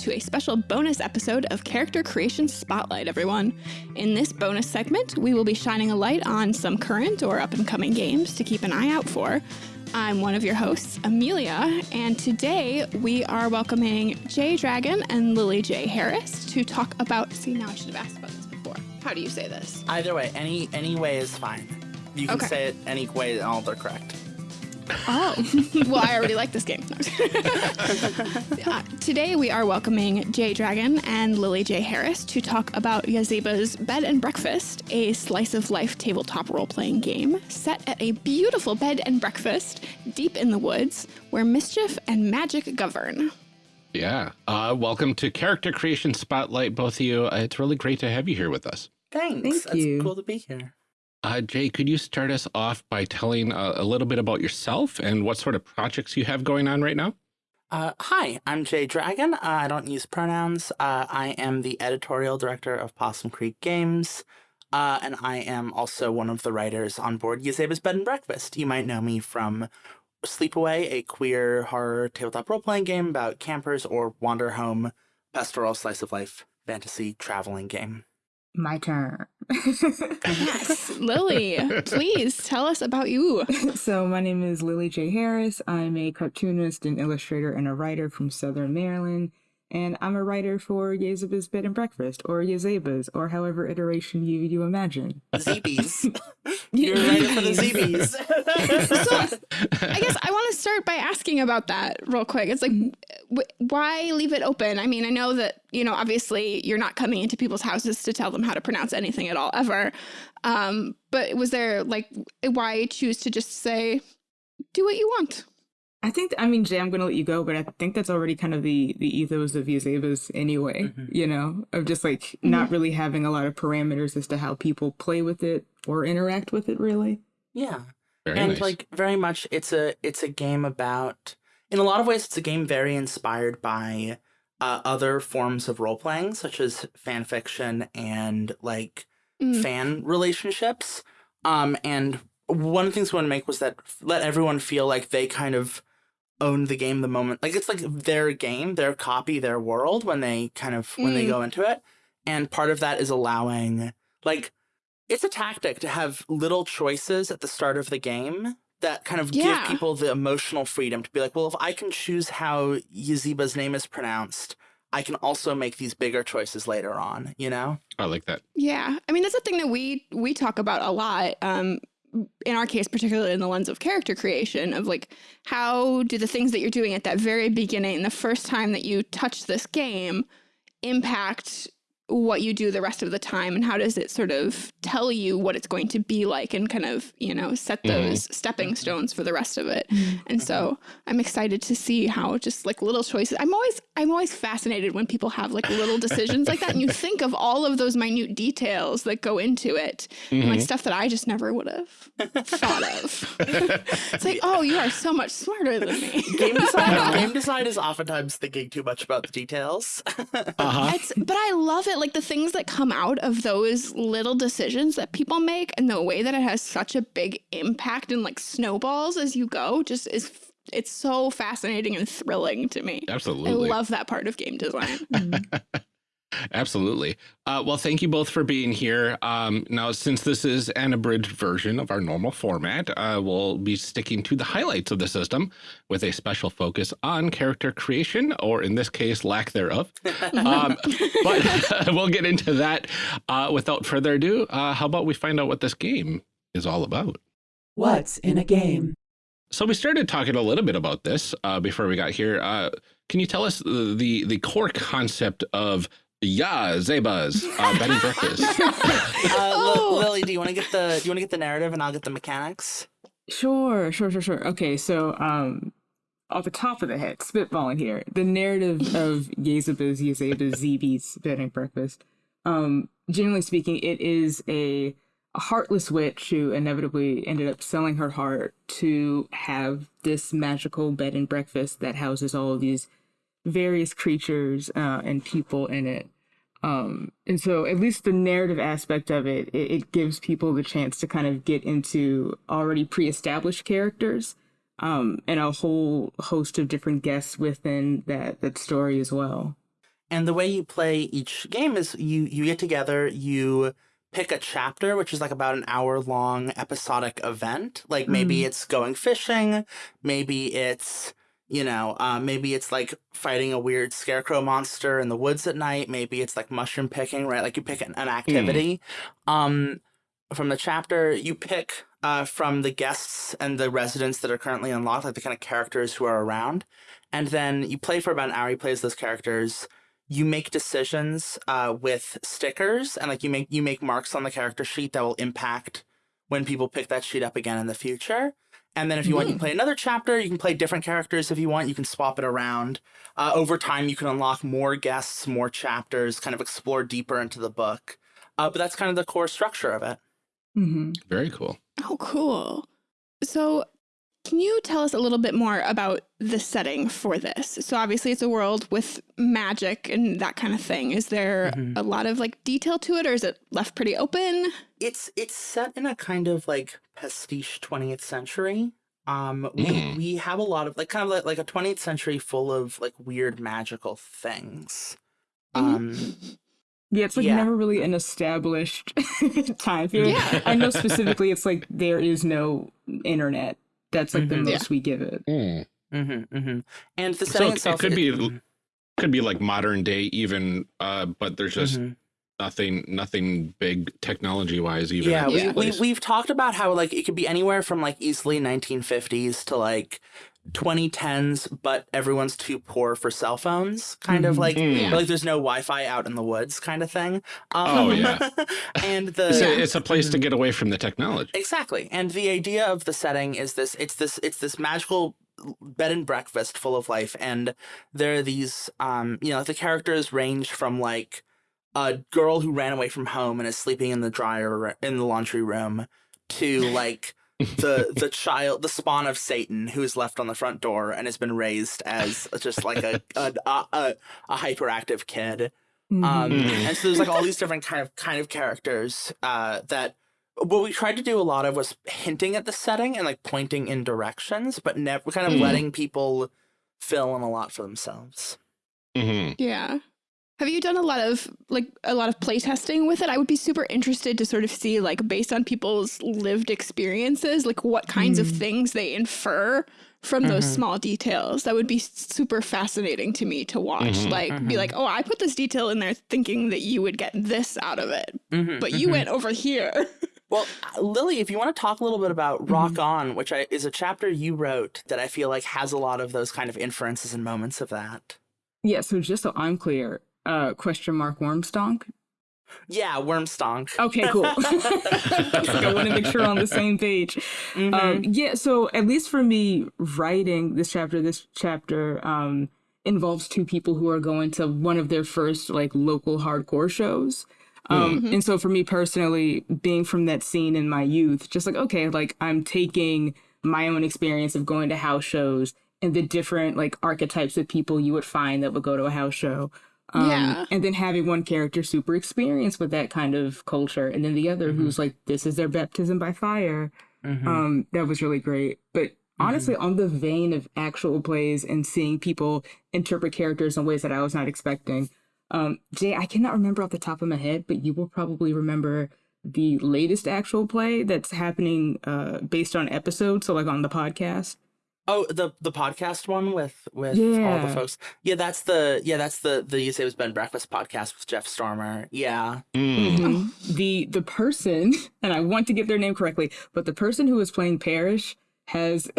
to a special bonus episode of Character Creation Spotlight, everyone. In this bonus segment, we will be shining a light on some current or up and coming games to keep an eye out for. I'm one of your hosts, Amelia, and today we are welcoming Jay Dragon and Lily J. Harris to talk about. See, now I should have asked about this before. How do you say this? Either way, any any way is fine. You can Okay. say it any way, and all they're correct. Oh, well, I already like this game. Uh, today, we are welcoming Jay Dragon and Lily J. Harris to talk about Yazeba's Bed and Breakfast, a slice of life tabletop role playing game set at a beautiful bed and breakfast deep in the woods where mischief and magic govern. Yeah. Uh, welcome to Character Creation Spotlight, both of you. Uh, it's really great to have you here with us. Thanks. Thank That's you. cool to be here. Uh, Jay, could you start us off by telling uh, a little bit about yourself and what sort of projects you have going on right now? Uh, hi, I'm Jay Dragon. Uh, I don't use pronouns. Uh, I am the editorial director of Possum Creek Games, uh, and I am also one of the writers on board Yazeba's Bed and Breakfast. You might know me from Sleepaway, a queer horror tabletop role playing game about campers, or Wander Home, pastoral slice of life fantasy traveling game. My turn. Yes, Lily, please tell us about you. so my name is Lily J. Harris. I'm a cartoonist, an illustrator, and a writer from Southern Maryland. And I'm a writer for Yazeba's Bed and Breakfast, or Yazeba's, or however iteration you you imagine. ZBs. You're a writer for the ZBs. So, I guess I want to start by asking about that real quick. It's like, w- why leave it open? I mean, I know that, you know, obviously you're not coming into people's houses to tell them how to pronounce anything at all, ever. Um, but was there, like, why choose to just say, do what you want? I think, I mean, Jay, I'm going to let you go, but I think that's already kind of the, the ethos of Yazeba's anyway, Mhm. you know, of just like not really having a lot of parameters as to how people play with it or interact with it, really. yeah. Very and nice. like very much it's a it's a game about in a lot of ways it's a game very inspired by uh, other forms of role playing such as fan fiction and like Mm. fan relationships um and one of the things we want to make was that let everyone feel like they kind of own the game the moment like it's like their game their copy their world when they kind of when they Mm. go into it and part of that is allowing like it's a tactic to have little choices at the start of the game that kind of Yeah. give people the emotional freedom to be like, well, if I can choose how Yazeba's name is pronounced, I can also make these bigger choices later on, you know? I like that. Yeah, I mean that's a thing that we we talk about a lot. Um, in our case, particularly in the lens of character creation, of like how do the things that you're doing at that very beginning, the first time that you touch this game, impact what you do the rest of the time, and how does it sort of tell you what it's going to be like, and kind of you know set Mhm. those stepping stones for the rest of it. And so I'm excited to see how just like little choices. I'm always I'm always fascinated when people have like little decisions like that, and you think of all of those minute details that go into it, and like Mhm. stuff that I just never would have thought of. it's like, oh, you are so much smarter than me. Game design, game design is oftentimes thinking too much about the details. Uh-huh. It's, but I love it. Like the things that come out of those little decisions that people make and the way that it has such a big impact and like snowballs as you go just is, it's so fascinating and thrilling to me. Absolutely. I love that part of game design. Mm-hmm. Absolutely. Uh, well, thank you both for being here. Um, now, since this is an abridged version of our normal format, uh, we'll be sticking to the highlights of the system with a special focus on character creation, or in this case, lack thereof. Um, but we'll get into that. Uh, without further ado, uh, how about we find out what this game is all about? What's in a game? So we started talking a little bit about this uh, before we got here. Uh, can you tell us the, the the core concept of Yazeba's uh, bed and breakfast? Uh, Li- Oh. Lily, do you want to get the do you want to get the narrative and I'll get the mechanics? Sure, sure, sure, sure. Okay, so um off the top of the head, spitballing here, the narrative of Yazeba's Yazeba's ZB's bed and breakfast. Um, generally speaking, it is a, a heartless witch who inevitably ended up selling her heart to have this magical bed and breakfast that houses all of these various creatures uh, and people in it. Um, and so at least the narrative aspect of it, it, it gives people the chance to kind of get into already pre-established characters, um, and a whole host of different guests within that, that story as well. and the way you play each game is you you get together, you pick a chapter, which is like about an hour long episodic event. Like maybe Mhm. it's going fishing, maybe it's you know, uh, maybe it's like fighting a weird scarecrow monster in the woods at night. Maybe it's like mushroom picking, right? Like you pick an, an activity. Um, from the chapter, you pick uh, from the guests and the residents that are currently unlocked, like the kind of characters who are around. And then you play for about an hour. You play as those characters. You make decisions uh, with stickers, and like you make you make marks on the character sheet that will impact when people pick that sheet up again in the future. And then if you want, you can play another chapter. You can play different characters if you want. You can swap it around. Uh, over time, you can unlock more guests, more chapters, kind of explore deeper into the book. Uh, but that's kind of the core structure of it. hmm Very cool. Oh, cool. So, can you tell us a little bit more about the setting for this? So, obviously, it's a world with magic and that kind of thing. Is there Mhm. a lot of like detail to it, or is it left pretty open? It's it's set in a kind of like pastiche 20th century. Um, we Mm. we have a lot of like kind of like, like a 20th century full of like weird magical things. Mhm. Um, Yeah, it's like Yeah. never really an established time period. Yeah. I know specifically it's like there is no internet. That's like the Mhm. Yeah. most we give it. Mm. hmm hmm And the So setting it- it itself could be it- l- Could be like modern day even, uh, but there's just nothing, nothing big technology wise even. yeah, at this Yeah. we, we we've talked about how like it could be anywhere from like easily 1950s to like 2010s, but everyone's too poor for cell phones, kind of Mhm. like Mm. like there's no Wi-Fi out in the woods, kind of thing. Um, Oh, yeah. and the It's, a, it's a place to Mhm. get away from the technology. Exactly. And the idea of the setting is this it's this it's this magical bed and breakfast full of life and there are these um you know the characters range from like a girl who ran away from home and is sleeping in the dryer in the laundry room to like the the child the spawn of satan who's left on the front door and has been raised as just like a a, a, a, a hyperactive kid um. Mhm. and so there's like all these different kind of kind of characters uh, that what we tried to do a lot of was hinting at the setting and like pointing in directions, but never kind of Mhm. letting people fill in a lot for themselves. hmm Yeah. Have you done a lot of like a lot of playtesting with it? I would be super interested to sort of see like based on people's lived experiences, like what kinds of Mm. things they infer from those Mhm. small details. That would be super fascinating to me to watch. Mhm. Like be Mhm. like, "Oh, I put this detail in there thinking that you would get this out of it, Mhm, but you mhm. went over here." Well, uh, Lily, if you want to talk a little bit about Mm-hmm. Rock On, which I, is a chapter you wrote that I feel like has a lot of those kind of inferences and moments of that. Yeah, so just so I'm clear, uh question mark wormstonk. Yeah, Wormstonk. Okay, cool. I want to make sure we're on the same page. Mhm. Um, yeah, so at least for me, writing this chapter, this chapter um, involves two people who are going to one of their first like local hardcore shows. Um, Mhm. And so for me personally, being from that scene in my youth, just like, okay, like I'm taking my own experience of going to house shows and the different like archetypes of people you would find that would go to a house show. Um, Yeah. And then having one character super experienced with that kind of culture, and then the other who's like, this is their baptism by fire. Mhm. Um, that was really great. But honestly, on the vein of actual plays and seeing people interpret characters in ways that I was not expecting, um, Jay, I cannot remember off the top of my head, but you will probably remember the latest actual play that's happening uh, based on episodes, so like on the podcast. Oh, the the podcast one with with all the folks. Yeah, that's the yeah that's the the You Say It Was Ben Breakfast podcast with Jeff Stormer. Yeah. Mm. Mhm. The the person, and I want to get their name correctly, but the person who is playing Parrish has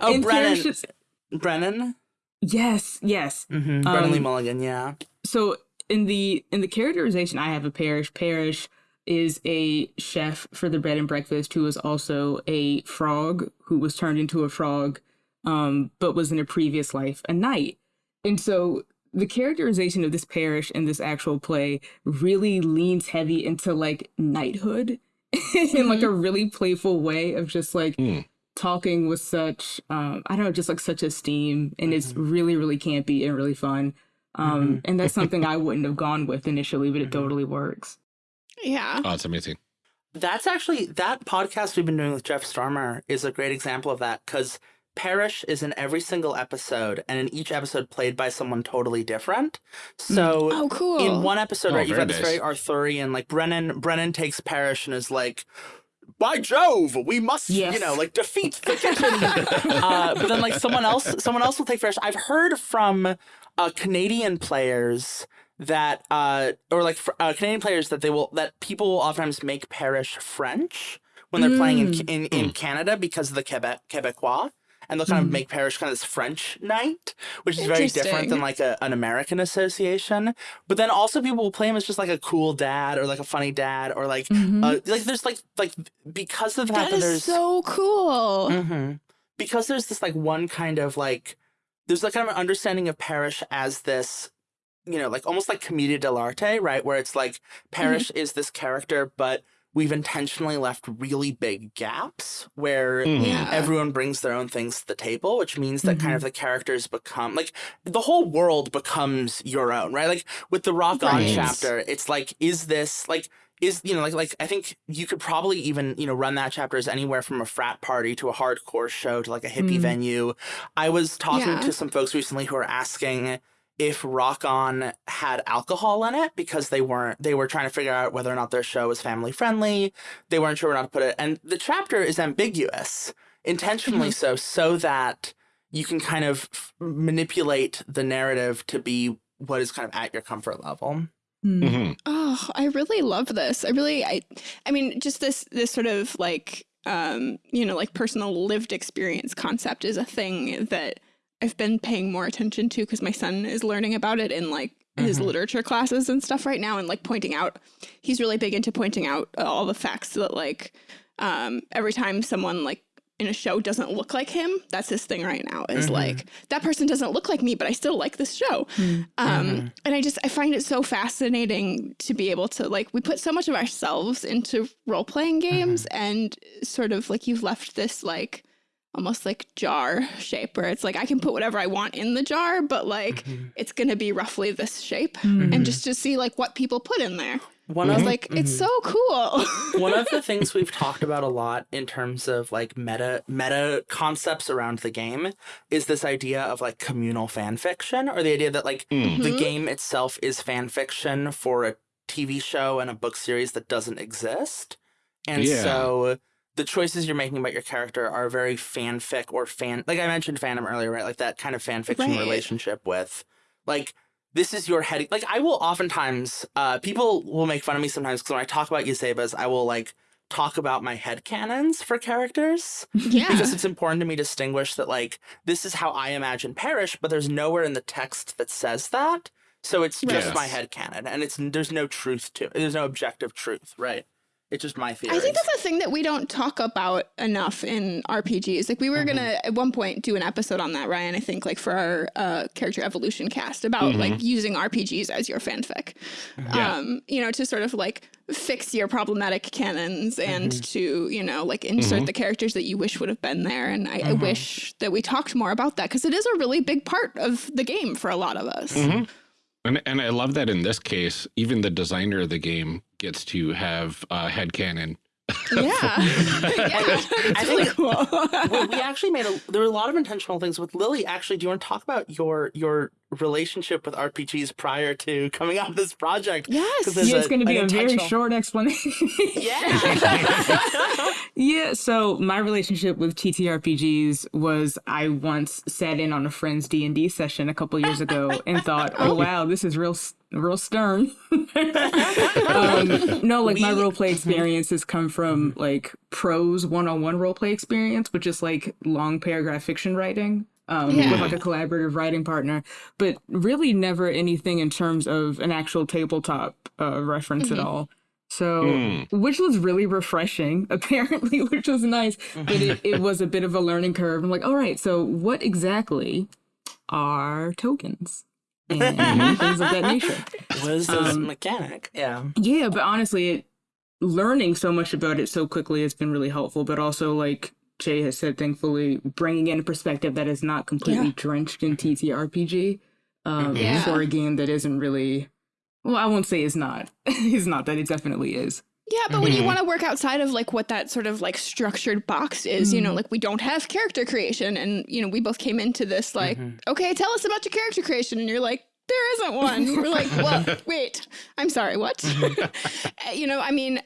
Oh, in Brennan. Parrish's- Brennan. Yes, yes. Mm-hmm. Brennan Lee Um, Mulligan. Yeah. so in the in the characterization I have a Parrish, Parrish is a chef for the bed and breakfast who was also a frog who was turned into a frog, um, but was in a previous life a knight. And so the characterization of this Parrish in this actual play really leans heavy into like knighthood in like a really playful way of just like Mm. talking with such um I don't know, just like such esteem and it's really, really campy and really fun. Um and that's something I wouldn't have gone with initially, but it totally works. Yeah. Oh, it's amazing. That's actually that podcast we've been doing with Jeff Stormer is a great example of that because Parrish is in every single episode, and in each episode played by someone totally different. So Oh, cool. in one episode, Oh, right, you've very got this very Arthurian, like Brennan. Brennan takes Parrish and is like, "By Jove, we must, Yes. you know, like defeat the kitchen." uh, but then, like someone else, someone else will take Parrish. I've heard from uh, Canadian players that, uh, or like uh, Canadian players that they will that people will oftentimes make Parrish French when they're playing in in, in Canada because of the Quebec Quebecois. And they'll kind of make Parrish kind of this French knight, which is very different than like a, an American association. But then also people will play him as just like a cool dad or like a funny dad or like uh, like there's like like because of the fact that that, is there's so cool. Mhm. because there's this like one kind of like there's like kind of an understanding of Parrish as this you know like almost like commedia dell'arte right where it's like Parrish is this character but we've intentionally left really big gaps where Mhm. Yeah. everyone brings their own things to the table which means that kind of the characters become like the whole world becomes your own right like with the rock on chapter it's like is this like is you know like like I think you could probably even you know run that chapter as anywhere from a frat party to a hardcore show to like a hippie Mm. venue. I was talking Yeah. to some folks recently who were asking if Rock On had alcohol in it because they weren't they were trying to figure out whether or not their show was family friendly. They weren't sure where not to put it. And the chapter is ambiguous, intentionally so, so that you can kind of f- manipulate the narrative to be what is kind of at your comfort level. Mm. Mhm. Oh, I really love this. I really, I, I mean, just this, this sort of like, um, you know, like personal lived experience concept is a thing that I've been paying more attention to because my son is learning about it in like his Mhm. literature classes and stuff right now, and like pointing out, he's really big into pointing out all the facts that like, um, every time someone like in a show doesn't look like him, that's his thing right now. Is Mhm. like that person doesn't look like me, but I still like this show. Mm. Um, Mhm. and I just I find it so fascinating to be able to like we put so much of ourselves into role playing games, and sort of like you've left this like almost like jar shape where it's like I can put whatever I want in the jar, but like Mhm. it's gonna be roughly this shape, Mm. and just to see like what people put in there. One I of was like, it's Mhm. so cool. one of the things we've talked about a lot in terms of like meta meta concepts around the game is this idea of like communal fan fiction or the idea that like Mm. the game itself is fan fiction for a TV show and a book series that doesn't exist. And Yeah. so the choices you're making about your character are very fanfic or fan like I mentioned fandom earlier, right? Like that kind of fan fiction Right. relationship with like this is your head like I will oftentimes uh people will make fun of me sometimes because when I talk about Yazeba's, I will like talk about my head canons for characters yeah. because it's important to me to distinguish that like this is how I imagine Parrish, but there's nowhere in the text that says that. So it's just Yes. my head canon, and it's there's no truth to it. There's no objective truth, right? It's just my theory. I think that's a thing that we don't talk about enough in RPGs. Like we were Mhm. gonna at one point do an episode on that, Ryan. I think like for our uh, character evolution cast about like using RPGs as your fanfic. Yeah. Um, you know, to sort of like fix your problematic canons and to you know like insert Mhm. the characters that you wish would have been there. And I, I Mhm. wish that we talked more about that because it is a really big part of the game for a lot of us. And and I love that in this case, even the designer of the game gets to have a headcanon. Yeah, yeah, I think- cool. we, we actually made a there were a lot of intentional things with Lily. Actually, do you want to talk about your your relationship with RPGs prior to coming out of this project? yes. 'Cause there's Yeah, it's going to be a very short explanation. Yeah. Yeah, so my relationship with TTRPGs was I once sat in on a friend's D and D session a couple years ago and thought, "Oh, oh wow, this is real, s- real stern." um, no, like my role play experiences come from like prose one-on-one role play experience, which is like long paragraph fiction writing. Um, Yeah. with like a collaborative writing partner, but really never anything in terms of an actual tabletop uh, reference at Mhm. all. So, Mm. which was really refreshing, apparently, which was nice. But it, it was a bit of a learning curve. I'm like, all right, so what exactly are tokens and things of that nature? Was this Um, mechanic? Yeah. Yeah, but honestly, it, learning so much about it so quickly has been really helpful. But also, like Jay has said, thankfully, bringing in a perspective that is not completely Yeah. drenched in TTRPG um, Yeah. for a game that isn't really. Well, I won't say is not. it's not that it definitely is. Yeah, but when you Mhm. want to work outside of like what that sort of like structured box is, you know, Mhm. like we don't have character creation and you know, we both came into this like, Mhm. okay, tell us about your character creation and you're like there isn't one. We're like, well, wait. I'm sorry, what? You know, I mean,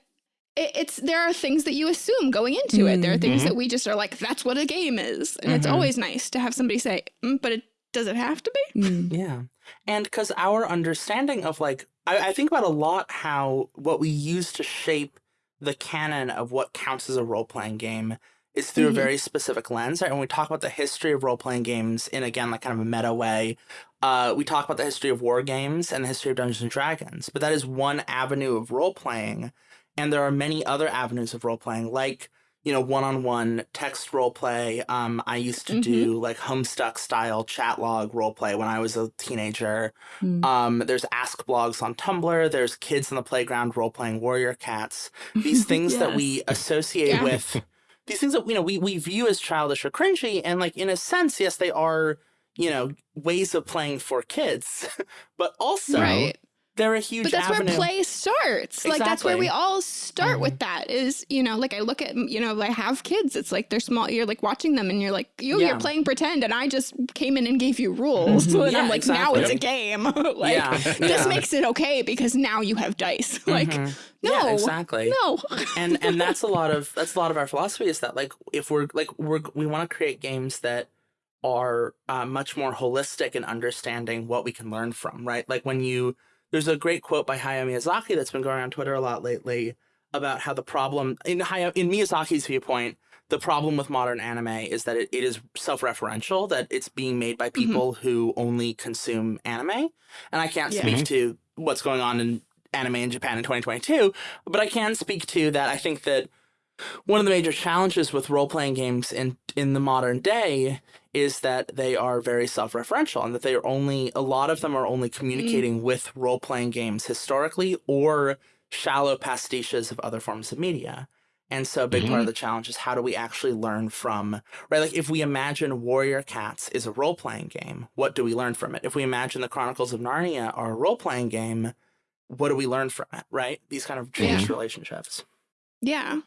it, it's there are things that you assume going into it. There are things that we just are like that's what a game is. And it's Mhm. always nice to have somebody say, "Mm, but it does it have to be? Mm. Yeah. And because our understanding of like, I, I think about a lot how what we use to shape the canon of what counts as a role playing game is through Mhm. a very specific lens. Right? When we talk about the history of role playing games in, again, like kind of a meta way, uh, we talk about the history of war games and the history of Dungeons and Dragons, but that is one avenue of role playing. And there are many other avenues of role playing, like you know, one-on-one text role play. Um, I used to Mhm. do like Homestuck style chat log role play when I was a teenager. Mm. Um, there's Ask blogs on Tumblr. There's kids in the playground role playing warrior cats. These things that we associate Yeah. with these things that you know we we view as childish or cringy, and like in a sense, yes, they are you know ways of playing for kids, but also right. They're a huge But that's avenue. where play starts. Like that's where we all start with that is, you know, like I look at, you know, I have kids. It's like they're small. You're like watching them and you're like, you, Yeah. you're playing pretend and I just came in and gave you rules. Mhm. and I'm Yeah, like, now it's a game. like yeah, this makes it okay because now you have dice. like, Mhm. no, yeah, exactly. no. and and that's a lot of that's a lot of our philosophy is that like if we're like we're we want to create games that are uh, much more holistic in understanding what we can learn from right like when you there's a great quote by Hayao Miyazaki that's been going on Twitter a lot lately about how the problem in Hayao, in Miyazaki's viewpoint the problem with modern anime is that it, it is self-referential that it's being made by mm-hmm. people who only consume anime. And I can't Yeah. speak mm-hmm. to what's going on in anime in Japan in 2022 but I can speak to that I think that one of the major challenges with role-playing games in in the modern day is that they are very self-referential and that they are only a lot of them are only mm. communicating with role-playing games historically or shallow pastiches of other forms of media. And so a big part of mm-hmm. the challenge is how do we actually learn from right like if we imagine Warrior Cats is a role-playing game, what do we learn from it? If we imagine the Chronicles of Narnia are a role-playing game, what do we learn from it, right? These kind of changed relationships. Yeah.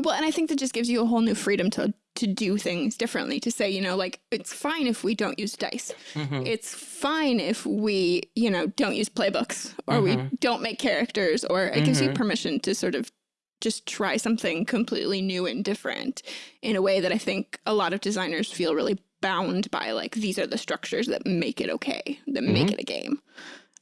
Well, and I think that just gives you a whole new freedom to to do things differently. To say, you know, like it's fine if we don't use dice. Mhm. It's fine if we, you know, don't use playbooks or we Mhm. don't make characters. Or it gives you Mhm. permission to sort of just try something completely new and different in a way that I think a lot of designers feel really bound by. Like these are the structures that make it okay, that make it a game.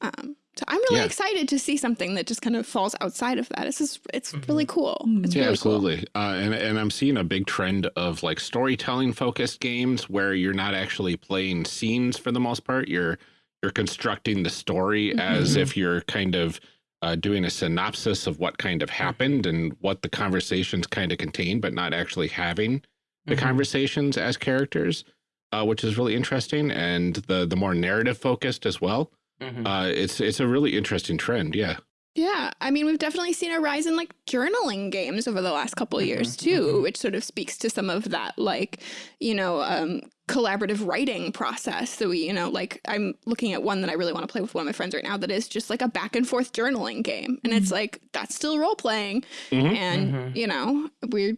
Um, so I'm really Yeah. excited to see something that just kind of falls outside of that. It's just, it's really cool. Mm. It's Yeah, really cool. absolutely. Uh, and and I'm seeing a big trend of like storytelling focused games where you're not actually playing scenes for the most part. You're you're constructing the story as Mhm. if you're kind of uh, doing a synopsis of what kind of happened and what the conversations kind of contain, but not actually having the Mhm. conversations as characters, uh, which is really interesting. And the the more narrative focused as well. Mhm. Uh, it's it's a really interesting trend. Yeah. Yeah, I mean, we've definitely seen a rise in like journaling games over the last couple of years too, mhm. which sort of speaks to some of that, like, you know, um, collaborative writing process that we, you know, like I'm looking at one that I really want to play with one of my friends right now that is just like a back and forth journaling game. And it's like, that's still role playing. Mhm. And, you know, we're,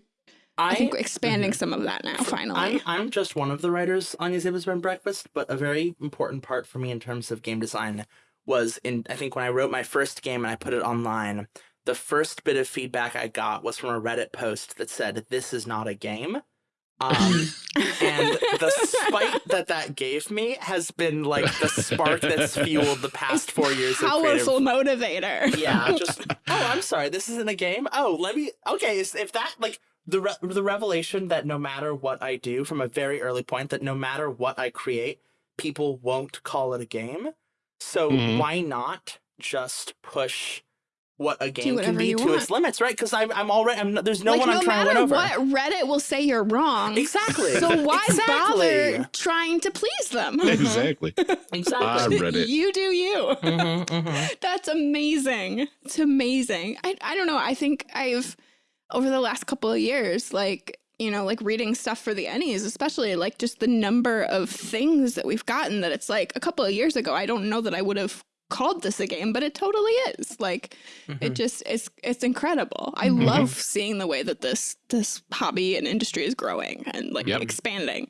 I, think, we're expanding some of that now, finally. I'm, I'm just one of the writers on Yazeba's Bed Breakfast, but a very important part for me in terms of game design was in I think when I wrote my first game and I put it online, the first bit of feedback I got was from a Reddit post that said, "This is not a game." Um, and the spite that that gave me has been like the spark that's fueled the past four years of creative Powerful motivator. yeah, just oh, I'm sorry, this isn't a game. Oh, let me. Okay, if that like the re- the revelation that no matter what I do from a very early point, that no matter what I create, people won't call it a game. So Mhm. why not just push what a game can be to want. its limits, right? Because I'm I'm already I'm, there's no like, one no I'm trying to win over. what, Reddit will say you're wrong. Exactly. So why Exactly. bother trying to please them? Exactly. Exactly. On Reddit. you do you. Mhm, mhm. That's amazing. It's amazing. I I don't know. I think I've over the last couple of years, like you know, like reading stuff for the Ennies, especially like just the number of things that we've gotten that it's like a couple of years ago, I don't know that I would have called this a game, but it totally is. Like Mm-hmm. it just it's it's incredible. I Mhm. love seeing the way that this this hobby and industry is growing and like Yep. expanding.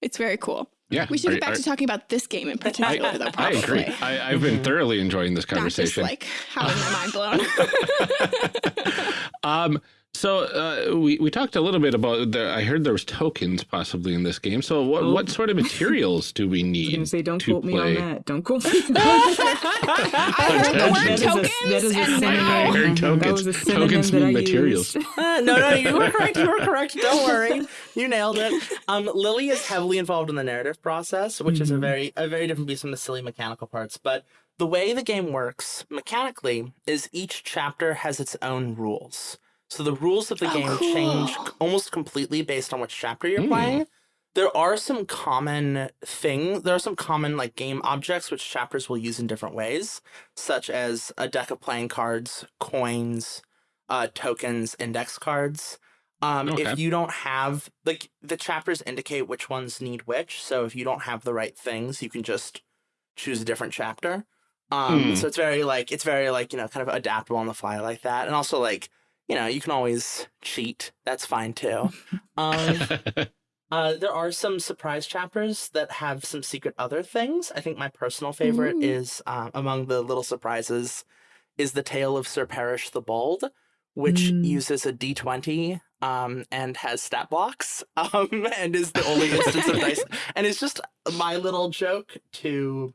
It's very cool. Yeah. We should Are- get back are- to talking about this game in particular, though. I Probably. agree. I, I've been thoroughly enjoying this Not just conversation. like having my mind blown. um, so uh, we we talked a little bit about the. I heard there was tokens possibly in this game. So what Oh. what sort of materials do we I was need? gonna say, don't to quote me on play. that. Don't quote me. I heard the That word is a- tokens, that is a and synonym. I heard That tokens. was Tokens mean materials. Uh, no, no, you were correct. You were correct. Don't worry. You nailed it. Um, Lily is heavily involved in the narrative process, which is a Mhm. very a very different piece from the silly mechanical parts. But the way the game works mechanically is each chapter has its own rules. So the rules of the Oh, game cool. change almost completely based on which chapter you're Hmm. playing. There are some common things, There are some common like game objects which chapters will use in different ways, such as a deck of playing cards, coins, uh, tokens, index cards. Um, Okay. If you don't have like the chapters indicate which ones need which, so if you don't have the right things, you can just choose a different chapter. Um, Hmm. So it's very like it's very like you know kind of adaptable on the fly like that, and also like you know you can always cheat. That's fine too. Um, uh, there are some surprise chapters that have some secret other things. I think my personal favorite Ooh. is uh, among the little surprises is the tale of Sir Perish the Bald, which Mm. uses a d20 um, and has stat blocks um, and is the only instance of dice. And it's just my little joke to,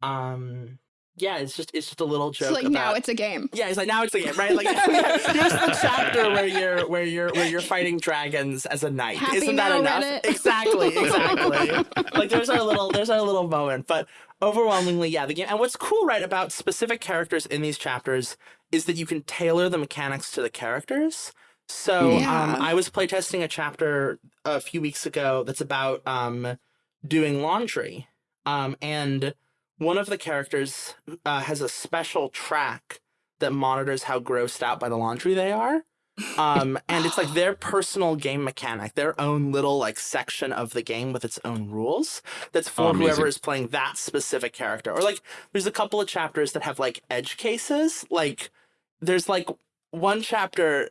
um, yeah, it's just it's just a little joke. so like about, now it's a game. yeah, it's like now it's a game, right? Like here's the chapter where you're where you're where you're fighting dragons as a knight. Happy Isn't that enough? Reddit. Exactly, exactly. like there's our little there's our little moment, but overwhelmingly, yeah, the game. And what's cool, right, about specific characters in these chapters is that you can tailor the mechanics to the characters. So Yeah. um, I was playtesting a chapter a few weeks ago that's about um, doing laundry, um, and one of the characters uh, has a special track that monitors how grossed out by the laundry they are. Um, and it's like their personal game mechanic, their own little like section of the game with its own rules. That's for Oh, whoever is playing that specific character. Or like, there's a couple of chapters that have like edge cases. Like, there's like one chapter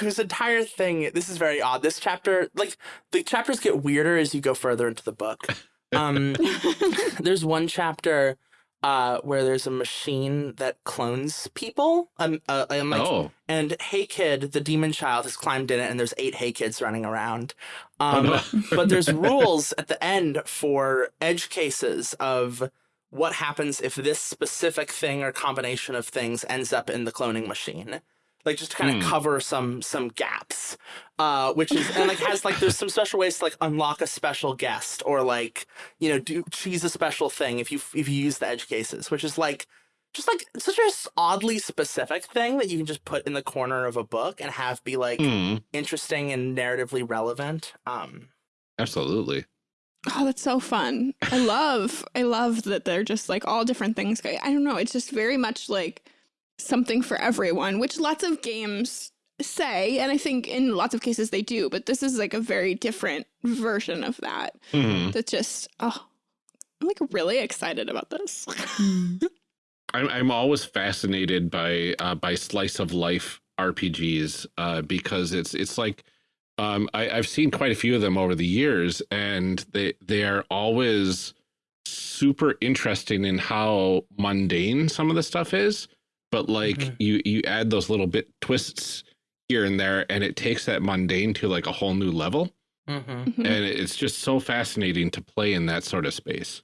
whose entire thing. This is very odd. This chapter, like, the chapters get weirder as you go further into the book. Um, there's one chapter uh, where there's a machine that clones people. Um, uh, and like, oh, and Hey Kid, the demon child, has climbed in it, and there's eight Hey Kids running around. oh Um, no. but there's rules at the end for edge cases of what happens if this specific thing or combination of things ends up in the cloning machine. Like just to kind of Hmm. cover some some gaps, uh, which is and like has like there's some special ways to like unlock a special guest or like you know do choose a special thing if you if you use the edge cases, which is like just like such a s- oddly specific thing that you can just put in the corner of a book and have be like Hmm, interesting and narratively relevant. Um, absolutely. Oh, that's so fun. I love I love that they're just like all different things. I don't know, it's just very much like something for everyone, which lots of games say, and I think in lots of cases they do, but this is like a very different version of that. Hmm. That just oh I'm like really excited about this. I'm I'm always fascinated by uh, by slice of life RPGs uh, because it's it's like um, I, I've seen quite a few of them over the years, and they they are always super interesting in how mundane some of the stuff is, but like Mhm. you you add those little bit twists here and there, and it takes that mundane to like a whole new level, mm-hmm. Mhm. and it's just so fascinating to play in that sort of space.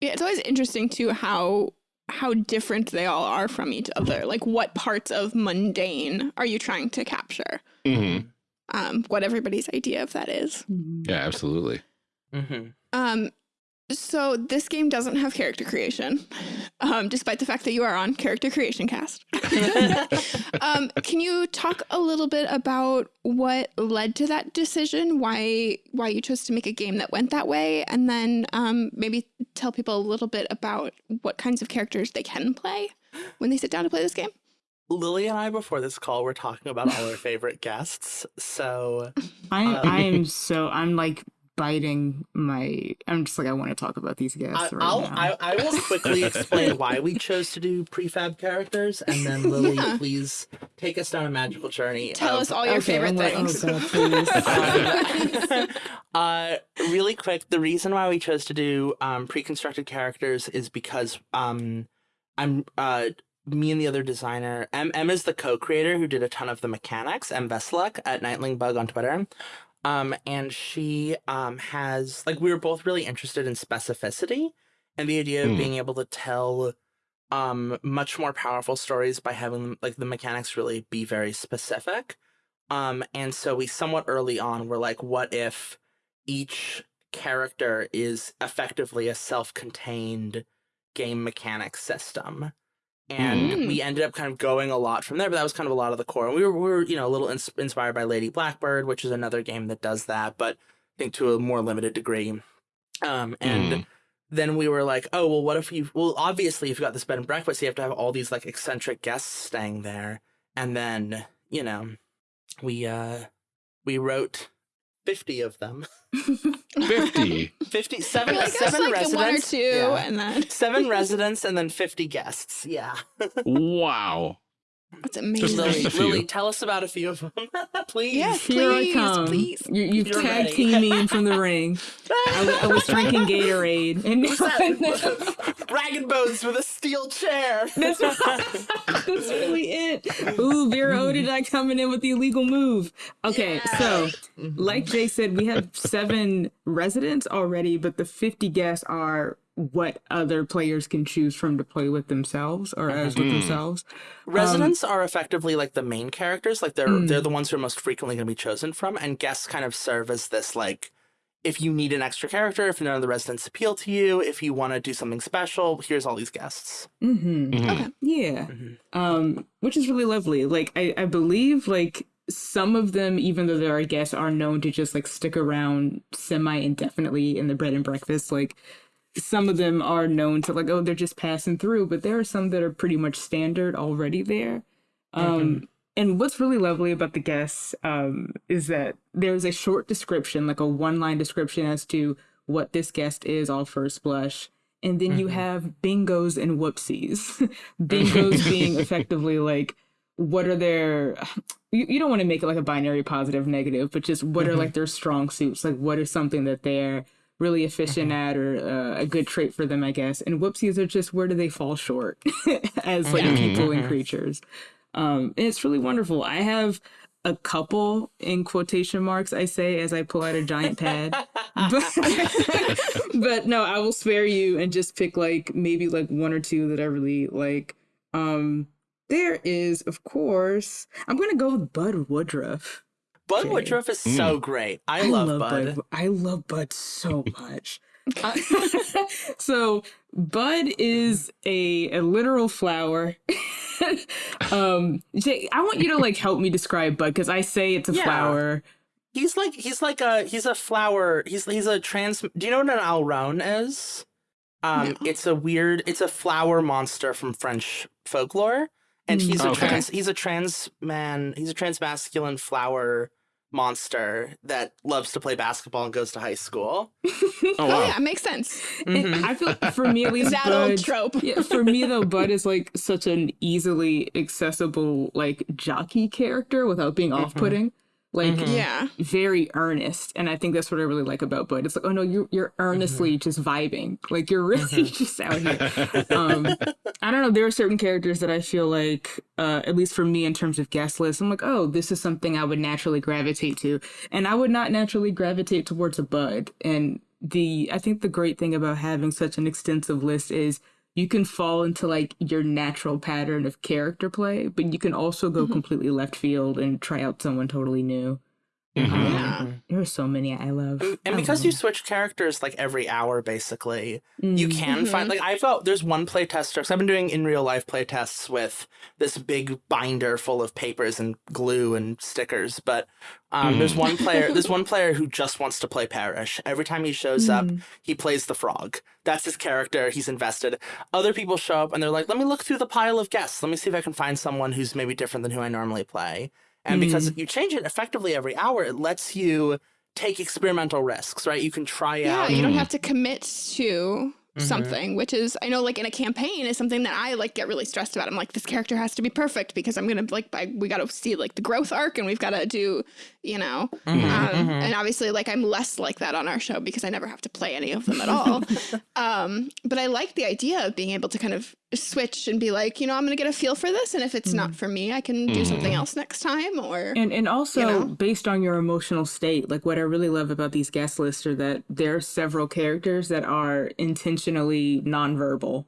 Yeah, it's always interesting too how how different they all are from each other. Like what parts of mundane are you trying to capture? hmm Um, what everybody's idea of that is. Yeah, absolutely. Mm-hmm. Um, so this game doesn't have character creation, um, despite the fact that you are on Character Creation Cast. um, can you talk a little bit about what led to that decision? Why why you chose to make a game that went that way, and then um, maybe tell people a little bit about what kinds of characters they can play when they sit down to play this game. Lily and I, before this call, were talking about all our favorite guests. So, I Uh, I am so I'm like biting my. I'm just like I want to talk about these guys I, right I'll, now. I, I will quickly explain why we chose to do prefab characters, and then Lily, Yeah. please take us down a magical journey. Tell of- us all your Okay, favorite I'm like, things. Oh god, please. Uh, really quick, the reason why we chose to do um, pre-constructed characters is because um, I'm uh, me and the other designer. M M is the co-creator who did a ton of the mechanics. M Veselak at Nightling Bug on Twitter. Um, and she um has like we were both really interested in specificity and the idea of Hmm. being able to tell um much more powerful stories by having like the mechanics really be very specific. Um, and so we somewhat early on were like, what if each character is effectively a self-contained game mechanics system? And Mm. we ended up kind of going a lot from there, but that was kind of a lot of the core. And we were, we were you know, a little ins- inspired by Lady Blackbird, which is another game that does that, but I think to a more limited degree. Um, and Mm. then we were like, oh, well, what if you, well, obviously, if you've got this bed and breakfast, you have to have all these like eccentric guests staying there. And then, you know, we, uh, we wrote 50 of them. 50. 50, seven, like, seven like residents. one or two, Yeah. and then Seven residents and then 50 guests. Yeah. wow. That's amazing. Lily. Lily, tell us about a few of them, please. Yes. Here I come. please. You, you've You're tag ready. teamed me in from the ring. I, was- I was drinking Gatorade, and Rag and Bones with a steel chair. That's, that's really it. Ooh, Vera mm. Odidai coming in with the illegal move. Okay, so mm-hmm. like Jay said, we have seven residents already, but the 50 guests are what other players can choose from to play with themselves or as with themselves. Residents are effectively like the main characters, like they're Mm. they're the ones who are most frequently going to be chosen from, and guests kind of serve as this like. If you need an extra character, if none of the residents appeal to you, if you want to do something special, here's all these guests. Mm-hmm. Mhm. Yeah. Mhm. Um, which is really lovely. Like I, I believe like some of them, even though they're guests, are known to just like stick around semi indefinitely in the bread and breakfast. Like some of them are known to like, oh, they're just passing through, but there are some that are pretty much standard already there. Um and what's really lovely about the guests um is that there's a short description, like a one line description as to what this guest is all first blush. And then you Mhm. have bingos and whoopsies. bingos being effectively like what are their you, you don't want to make it like a binary positive negative but just what are Mhm. like their strong suits like what is something that they're really efficient at or uh, a good trait for them i guess. And whoopsies are just where do they fall short as like Mhm. people and Mhm. creatures. Um and it's really wonderful. I have a couple in quotation marks i say as i pull out a giant pad. But, but no i will spare you and just pick like maybe like one or two that i really like. Um there is of course i'm gonna go with bud woodruff Bud Okay. Woodruff is Mm. so great. I, love, Bud. i love bud so much Uh, so bud is a, a literal flower um Jay, i want you to like help me describe bud because i say it's a Yeah. flower He's like he's like a he's a flower. He's he's a trans. Do you know what an alron is? Um, No. it's a weird. It's a flower monster from French folklore, and Mm. he's a Okay. trans. He's a trans man. He's a trans masculine flower monster that loves to play basketball and goes to high school. Oh, Oh yeah, makes sense. And Mhm. i feel for me at least That bud, old trope. yeah, for me though, Bud is like such an easily accessible like jockey character without being Mhm. off-putting. Like Mhm. Yeah. very earnest, and I think that's what I really like about Bud. It's like, oh no, you're you're earnestly just vibing. Like you're really just out here. Um, I don't know. There are certain characters that I feel like, uh, at least for me in terms of guest lists, I'm like, oh, this is something I would naturally gravitate to, and I would not naturally gravitate towards a Bud. And the I think the great thing about having such an extensive list is you can fall into like your natural pattern of character play, but you can also go Mhm. completely left field and try out someone totally new. Mhm. Um, Yeah. There are so many I love. And, and I because love you switch characters like every hour, basically, you Mm. can find like I've got there's one playtester because I've been doing in real life playtests with this big binder full of papers and glue and stickers. But um, there's one player there's one player who just wants to play Parrish. Every time he shows up, Mm. he plays the frog. That's his character. He's invested. Other people show up and they're like, "Let me look through the pile of guests. Let me see if I can find someone who's maybe different than who I normally play." And because you change it effectively every hour, it lets you take experimental risks, right? You can try Yeah, out. you don't Mm. have to commit to Mhm. something, which is I know like in a campaign is something that I like get really stressed about. I'm like, this character has to be perfect because I'm gonna like I, we gotta see like the growth arc and we've gotta do, you know. Mhm, Um, mhm. And obviously, like I'm less like that on our show because I never have to play any of them at all. um, but I like the idea of being able to kind of switch and be like, you know, I'm gonna get a feel for this, and if it's not mm-hmm. for me, I can do mm-hmm. something else next time. Or And and also know? based on your emotional state, like what I really love about these guest lists are that there are several characters that are intentionally nonverbal.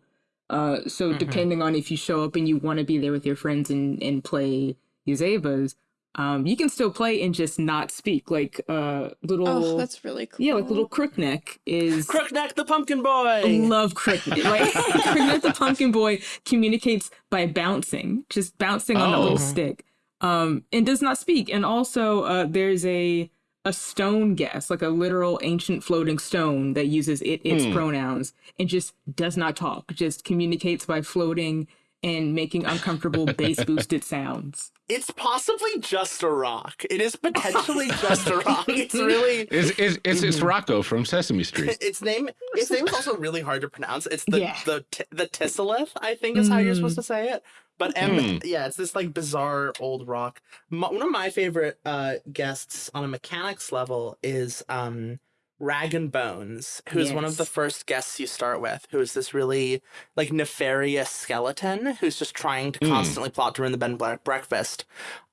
Uh, so mm-hmm. depending on if you show up and you want to be there with your friends and and play Yazeba's, um, you can still play and just not speak. Like uh, little oh, that's really cool. yeah, like little Crookneck is Crookneck the pumpkin boy. love Crookneck. Like Cricket the Pumpkin Boy communicates by bouncing, just bouncing on a Oh. little stick, um, and does not speak. And also, uh, there's a a stone guest, like a literal ancient floating stone that uses it its Hmm. pronouns and just does not talk. Just communicates by floating and making uncomfortable bass boosted sounds. It's possibly just a rock. It is potentially just a rock. It's really It's, it's, it's, it's Rocco from Sesame Street. its name. Its name is also really hard to pronounce. It's the Yeah. the t- the Tisselith, I think, is how you're supposed to say it. But M, Hmm. yeah, it's this like bizarre old rock. M one of my favorite uh guests on a mechanics level is um Rag and Bones, who's one of the first guests you start with, who is this really like nefarious skeleton who's just trying to Hmm. constantly plot to ruin the Ben Black breakfast.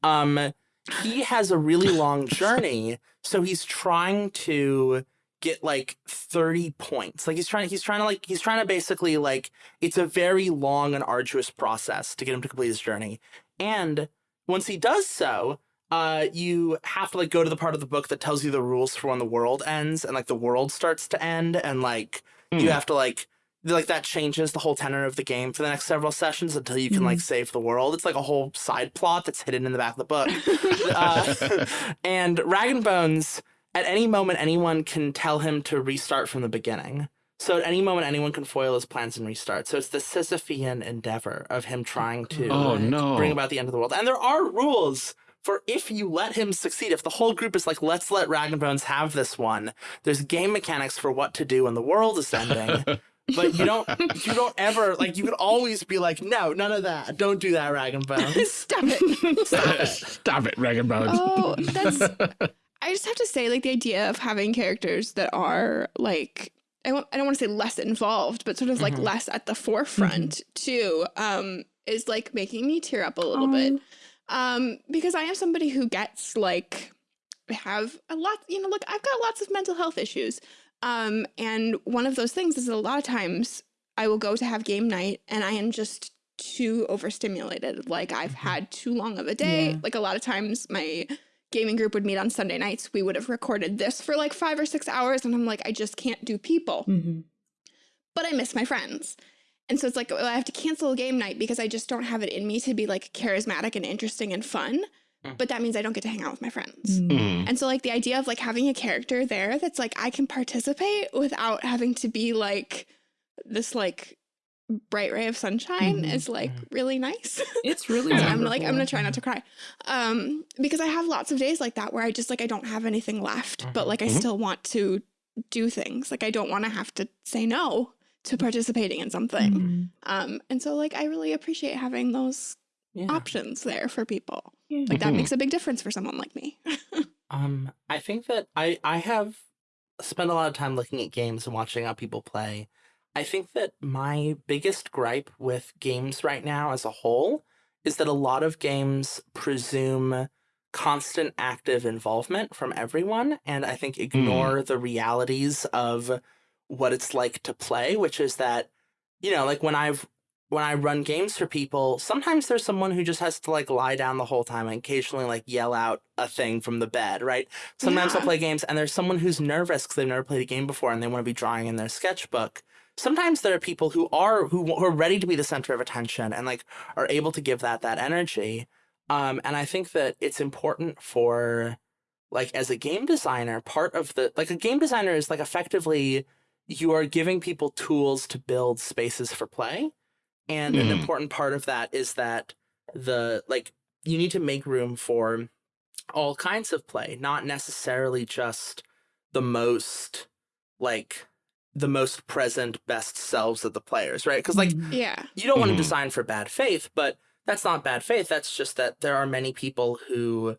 Um, he has a really long journey, so he's trying to get like 30 points. Like he's trying he's trying to like he's trying to basically like it's a very long and arduous process to get him to complete his journey. And once he does so, uh you have to like go to the part of the book that tells you the rules for when the world ends and like the world starts to end and like you Hmm. have to like like that changes the whole tenor of the game for the next several sessions until you can like save the world. It's like a whole side plot that's hidden in the back of the book. uh, and Rag and Bones, at any moment, anyone can tell him to restart from the beginning. So at any moment, anyone can foil his plans and restart. So it's the Sisyphean endeavor of him trying to Oh, no. bring about the end of the world. And there are rules for if you let him succeed. If the whole group is like, let's let Rag and Bones have this one, there's game mechanics for what to do when the world is ending. but you don't you don't ever like you could always be like, no, none of that. Don't do that, Rag and Bones. Stop it. Stop it, Rag and Bones. Oh, that's. I just have to say, like the idea of having characters that are like I don't, I don't want to say less involved, but sort of like Mhm. less at the forefront too, um, is like making me tear up a little bit. Um, because I am somebody who gets like have a lot, you know, look, I've got lots of mental health issues. Um, and one of those things is a lot of times I will go to have game night and I am just too overstimulated. Like I've had too long of a day. Yeah. Like a lot of times my gaming group would meet on Sunday nights. We would have recorded this for like five or six hours. And I'm like, I just can't do people Mhm. but I miss my friends. And so it's like well, I have to cancel a game night because I just don't have it in me to be like charismatic and interesting and fun. Mm. But that means I don't get to hang out with my friends. Mm. Mhm. And so like the idea of like having a character there that's like I can participate without having to be like this like bright ray of sunshine Mhm. is like really nice. It's really. So I'm like I'm gonna try not to cry, um, because I have lots of days like that where I just like I don't have anything left, but like I Mhm. still want to do things. Like I don't want to have to say no to participating in something. Mhm. Um, and so like I really appreciate having those Yeah. options there for people. Yeah. Like that Mhm. makes a big difference for someone like me. Um, I think that I I have spent a lot of time looking at games and watching how people play. I think that my biggest gripe with games right now as a whole is that a lot of games presume constant active involvement from everyone and I think ignore the realities of what it's like to play, which is that you know, like when I've when I run games for people, sometimes there's someone who just has to like lie down the whole time and occasionally like yell out a thing from the bed, right? Sometimes I'll play games and there's someone who's nervous because they've never played a game before and they want to be drawing in their sketchbook. Sometimes there are people who are who, who are ready to be the center of attention and like are able to give that that energy. Um, and I think that it's important for like as a game designer, part of the like a game designer is like effectively you are giving people tools to build spaces for play. And an Mhm. important part of that is that the like you need to make room for all kinds of play, not necessarily just the most like the most present best selves of the players right because like Mhm. Yeah. you don't want to design for bad faith but that's not bad faith that's just that there are many people who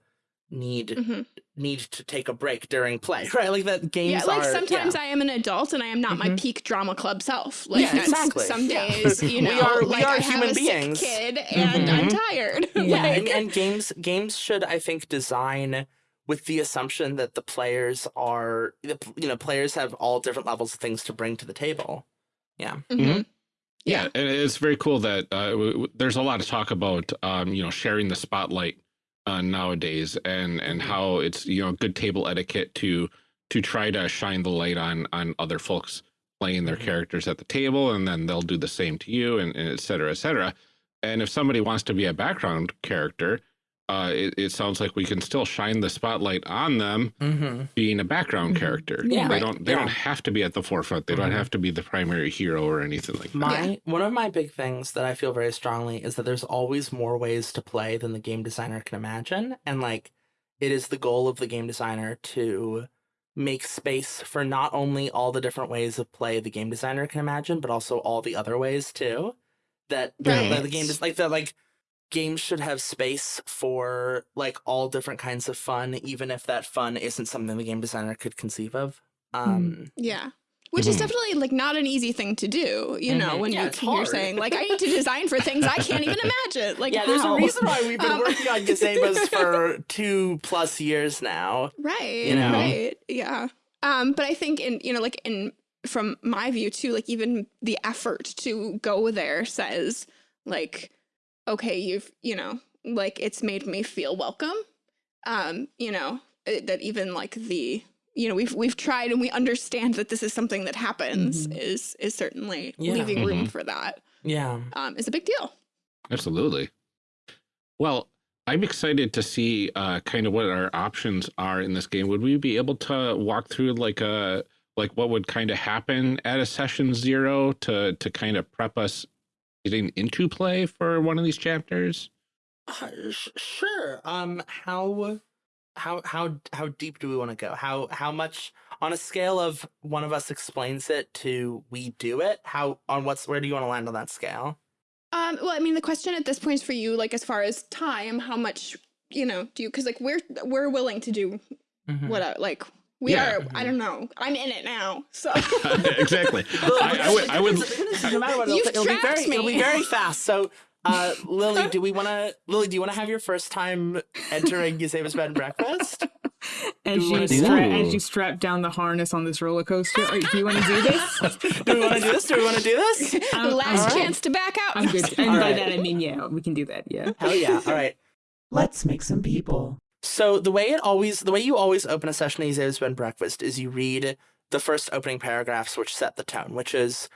need hmm need to take a break during play right like that games Yeah, like are- sometimes yeah. I am an adult and I am not my Mhm. peak drama club self. Like Yeah, exactly. some Yeah. days, you We are- we like are I have human a sick beings. kid and I'm Mhm. tired. Yeah, yeah like, and, and games games should i think design with the assumption that the players are you know players have all different levels of things to bring to the table yeah. Yeah, Yeah. and it's very cool that uh, w- w- there's a lot of talk about um, you know sharing the spotlight uh, nowadays, and and Mhm. how it's you know good table etiquette to to try to shine the light on on other folks playing their Mhm. characters at the table, and then they'll do the same to you, and, and et cetera, et cetera. And if somebody wants to be a background character, uh, it, it sounds like we can still shine the spotlight on them mm-hmm. being a background Mhm. character. Yeah. they don't they Yeah. don't have to be at the forefront. They don't Mhm. have to be the primary hero or anything like that. my one of my big things that i feel very strongly is that there's always more ways to play than the game designer can imagine and like it is the goal of the game designer to make space for not only all the different ways of play the game designer can imagine but also all the other ways too that, that- that the game is like that like games should have space for like all different kinds of fun even if that fun isn't something the game designer could conceive of um Yeah. Which is Mhm. definitely like not an easy thing to do, you know, Mhm. when Yeah, you, you're hard. saying like I need to design for things I can't even imagine. Like yeah, there's how? a reason why we've been Um, working on Yazeba's for two plus years now. Right. you know? Right. Yeah. Um, but I think in you know, like in from my view too, like even the effort to go there says like, okay, you've you know, like it's made me feel welcome. Um, you know, it, that even like the you know we've we've tried and we understand that this is something that happens Mhm. is is certainly Yeah. leaving room Mhm. for that Yeah. um is a big deal. Absolutely. Well, I'm excited to see uh, kind of what our options are in this game. Would we be able to walk through like a like what would kind of happen at a session zero to to kind of prep us getting into play for one of these chapters? Uh, sh- sure. Um, how, how, how, how deep do we want to go? How, how much on a scale of one of us explains it to we do it? How on what's where do you want to land on that scale? Um, well, I mean, the question at this point is for you, like as far as time, how much you know do you? Because like we're we're willing to do Mhm. what I- like we Yeah. are. I don't know. I'm in it now, so exactly. I, I would. I would. no matter what, it'll, it'll be very, trapped it'll be very fast. So, uh, Lily, do we want to, Lily, do you want to have your first time entering Yazeba's bed and breakfast? As Do we you stra- that? as you strap down the harness on this roller coaster, Or do you want to do this? do we want to do this? Do we want to do this? I'm- last all right. chance to back out. I'm good. And All by right. that I mean yeah, we can do that. Yeah. Hell yeah! All right. Let's make some people. So the way it always, the way you always open a session bed and breakfast is you read the first opening paragraphs, which set the tone, which is,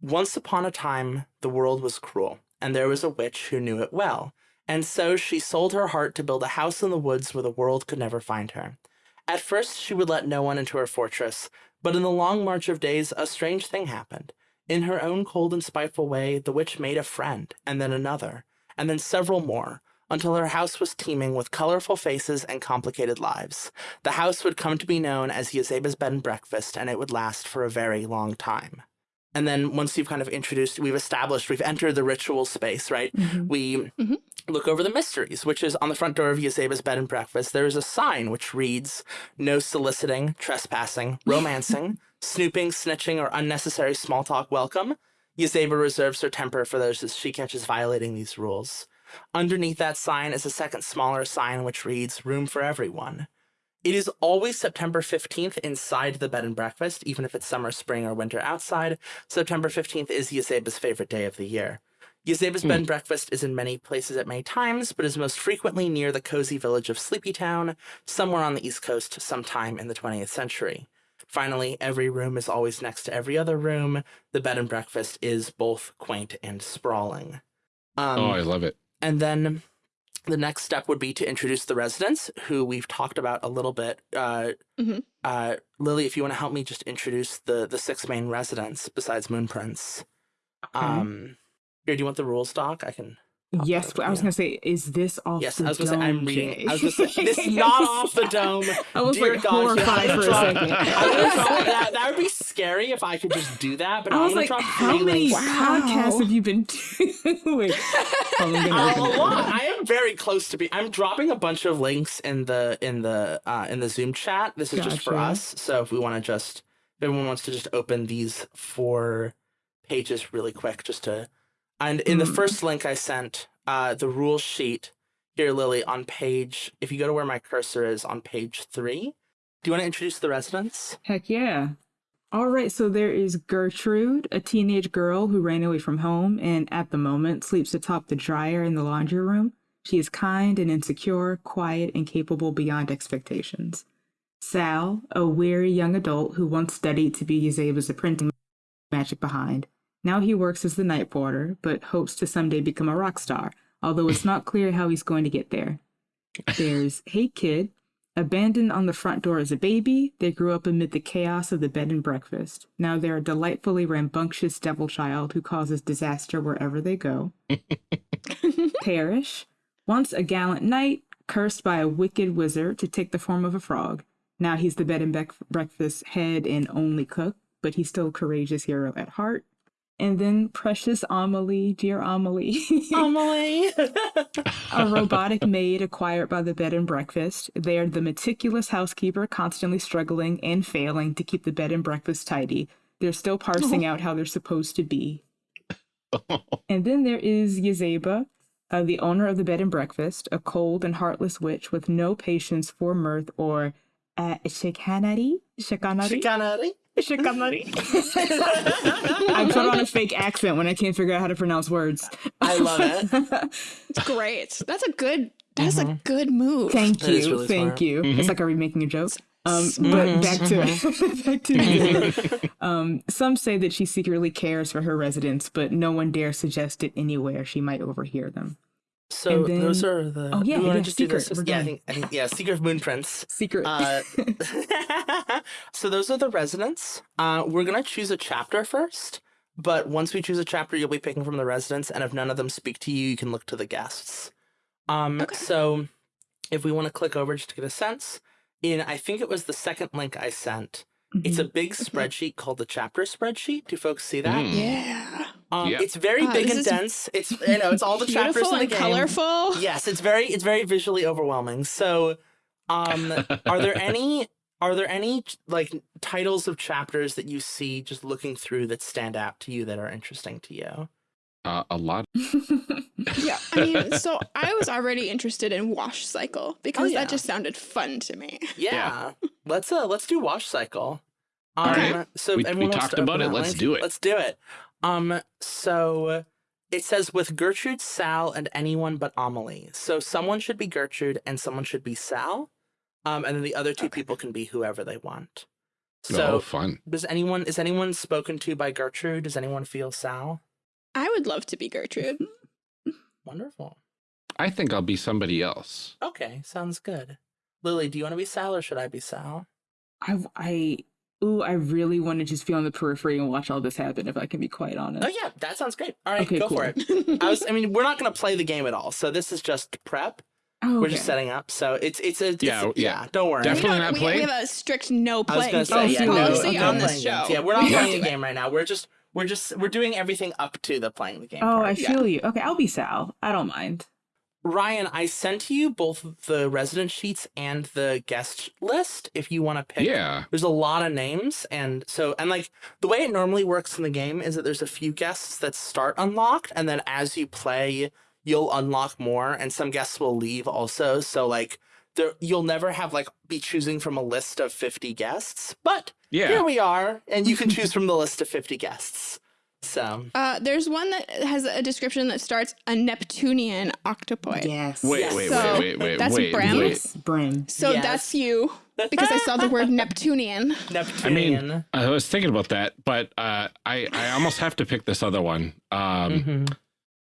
once upon a time the world was cruel, and there was a witch who knew it well. And so she sold her heart to build a house in the woods where the world could never find her. At first, she would let no one into her fortress, but in the long march of days, a strange thing happened. In her own cold and spiteful way, the witch made a friend, and then another, and then several more, until her house was teeming with colorful faces and complicated lives. The house would come to be known as Yazeba's bed and breakfast, and it would last for a very long time. And then once you've kind of introduced, we've established, we've entered the ritual space, right? Mhm. we Mhm. look over the mysteries, which is on the front door of Yazeba's bed and breakfast. There is a sign which reads, "No soliciting, trespassing, romancing, snooping, snitching, or unnecessary small talk welcome." Yazeba reserves her temper for those that she catches violating these rules. Underneath that sign is a second smaller sign which reads, "Room for everyone." It is always September 15th inside the bed and breakfast, even if it's summer, spring, or winter outside. September 15th is Yazeba's favorite day of the year. Yazeba's Hmm. bed and breakfast is in many places at many times, but is most frequently near the cozy village of Sleepytown, somewhere on the East Coast, sometime in the 20th century. Finally, every room is always next to every other room. The bed and breakfast is both quaint and sprawling. Um, oh, I love it. And then the next step would be to introduce the residents, who we've talked about a little bit. Uh, Mhm. uh, Lily, if you want to help me just introduce the the six main residents besides Moon Prince. Okay. Um, here, do you want the rules doc? I can. Yes, but I was Yeah. gonna say, is this off Yes, the I was gonna say dome, I'm reading. I was gonna say this is not off the dome. I was Dear like God, horrified for a second. That that would be scary if I could just do that, but I was like, how many links. podcasts have you been doing? Oh, Uh, a lot. I am very close to be. I'm dropping a bunch of links in the in the uh, in the Zoom chat. This is just for us. So if we want to just, if everyone wants to just open these four pages really quick, just to, and in the Mm. first link I sent, uh, the rule sheet here, Lily, on page. If you go to where my cursor is on page three, do you want to introduce the residents? Heck yeah. All right, so there is Gertrude, a teenage girl who ran away from home and at the moment sleeps atop the dryer in the laundry room. She is kind and insecure, quiet, and capable beyond expectations. Sal, a weary young adult who once studied to be Yazeba's apprentice magic behind. Now he works as the night porter, but hopes to someday become a rock star, although it's not clear how he's going to get there. There's Hey Kid, Abandoned on the front door as a baby, they grew up amid the chaos of the bed and breakfast. Now they're a delightfully rambunctious devil child who causes disaster wherever they go. Parrish, once a gallant knight, cursed by a wicked wizard to take the form of a frog. Now he's the bed and bec- breakfast head and only cook, but he's still a courageous hero at heart. And then precious Amelie, dear Amelie. Amelie. a robotic maid acquired by the bed and breakfast. They are the meticulous housekeeper, constantly struggling and failing to keep the bed and breakfast tidy. They're still parsing out how they're supposed to be. And then there is Yazeba, uh, the owner of the bed and breakfast, a cold and heartless witch with no patience for mirth or uh, chicanery. Chicanery? Chicanery. Chicanery. I put on a fake accent when I can't figure out how to pronounce words. I love it. It's great. That's a good. That's a good move. Thank you, really thank smart. you. Mhm. It's like are we making a joke? Um, but back to back to Yazeba. um, some say that she secretly cares for her residents, but no one dares suggest it anywhere. She might overhear them. So And those are the. Oh, yeah, we want to yeah, just. Secret, we're yeah, I think, I think yeah, Secret of Moon Prince. Secret. Uh, so those are the residents. Uh, we're gonna choose a chapter first, but once we choose a chapter, you'll be picking from the residents, and if none of them speak to you, you can look to the guests. Um, Okay. so if we want to click over just to get a sense, in I think it was the second link I sent. It's a Mhm. big spreadsheet called the chapter spreadsheet. Do folks see that? Mm. Yeah. Um, Yep. It's very Uh, big this and dense. It's you know it's all the chapters Beautiful in the and game. colorful. Yes, it's very it's very visually overwhelming. So, um, are there any are there any like titles of chapters that you see just looking through that stand out to you that are interesting to you? Uh, a lot. Yeah. I mean, so I was already interested in Wash Cycle because yeah. that just sounded fun to me. Yeah, let's uh let's do wash cycle. Um, right. So We- we talked about it, let's link? do it. Let's do it. Um, so it says with Gertrude, Sal, and anyone but Amelie. So someone should be Gertrude and someone should be Sal. Um, and then the other two people can be whoever they want. So oh, fun. does anyone is anyone spoken to by Gertrude? Does anyone feel Sal? I would love to be Gertrude. Wonderful. I think I'll be somebody else. Okay, sounds good. Lily, do you want to be Sal or should I be Sal? I, I, ooh, I really want to just be on the periphery and watch all this happen. If I can be quite oh, honest. Oh yeah, that sounds great. All right, Okay, go for it. I was I mean, we're not gonna play the game at all, so this is just prep. Oh, We're okay. just setting up. So it's it's a it's, Yeah, yeah, yeah. Don't worry. Definitely we, don't- not we, playing? we have a strict no play was say Oh, yeah, so no, okay. policy no on this show. games. Yeah, we're not playing the game right now. We're just we're just we're doing everything up to the playing the game. Oh, I part. Yeah. feel you. Okay, I'll be Sal. I don't mind. Ryan, I sent you both the resident sheets and the guest list if you want to pick. Yeah. There's a lot of names, and so and like the way it normally works in the game is that there's a few guests that start unlocked, and then as you play, you'll unlock more, and some guests will leave also. So like there, you'll never have like be choosing from a list of 50 guests, but Yeah. here we are, and you can choose from the list of 50 guests. So Uh, there's one that has a description that starts a Neptunian octopoid. Yes. Wait, Yes. wait, So, wait, wait, wait, that's wait, Bram? wait. Brim. So Yes. that's you because I saw the word Neptunian. Neptunian. I mean, I was thinking about that, but uh, I I almost have to pick this other one. Um, Mhm.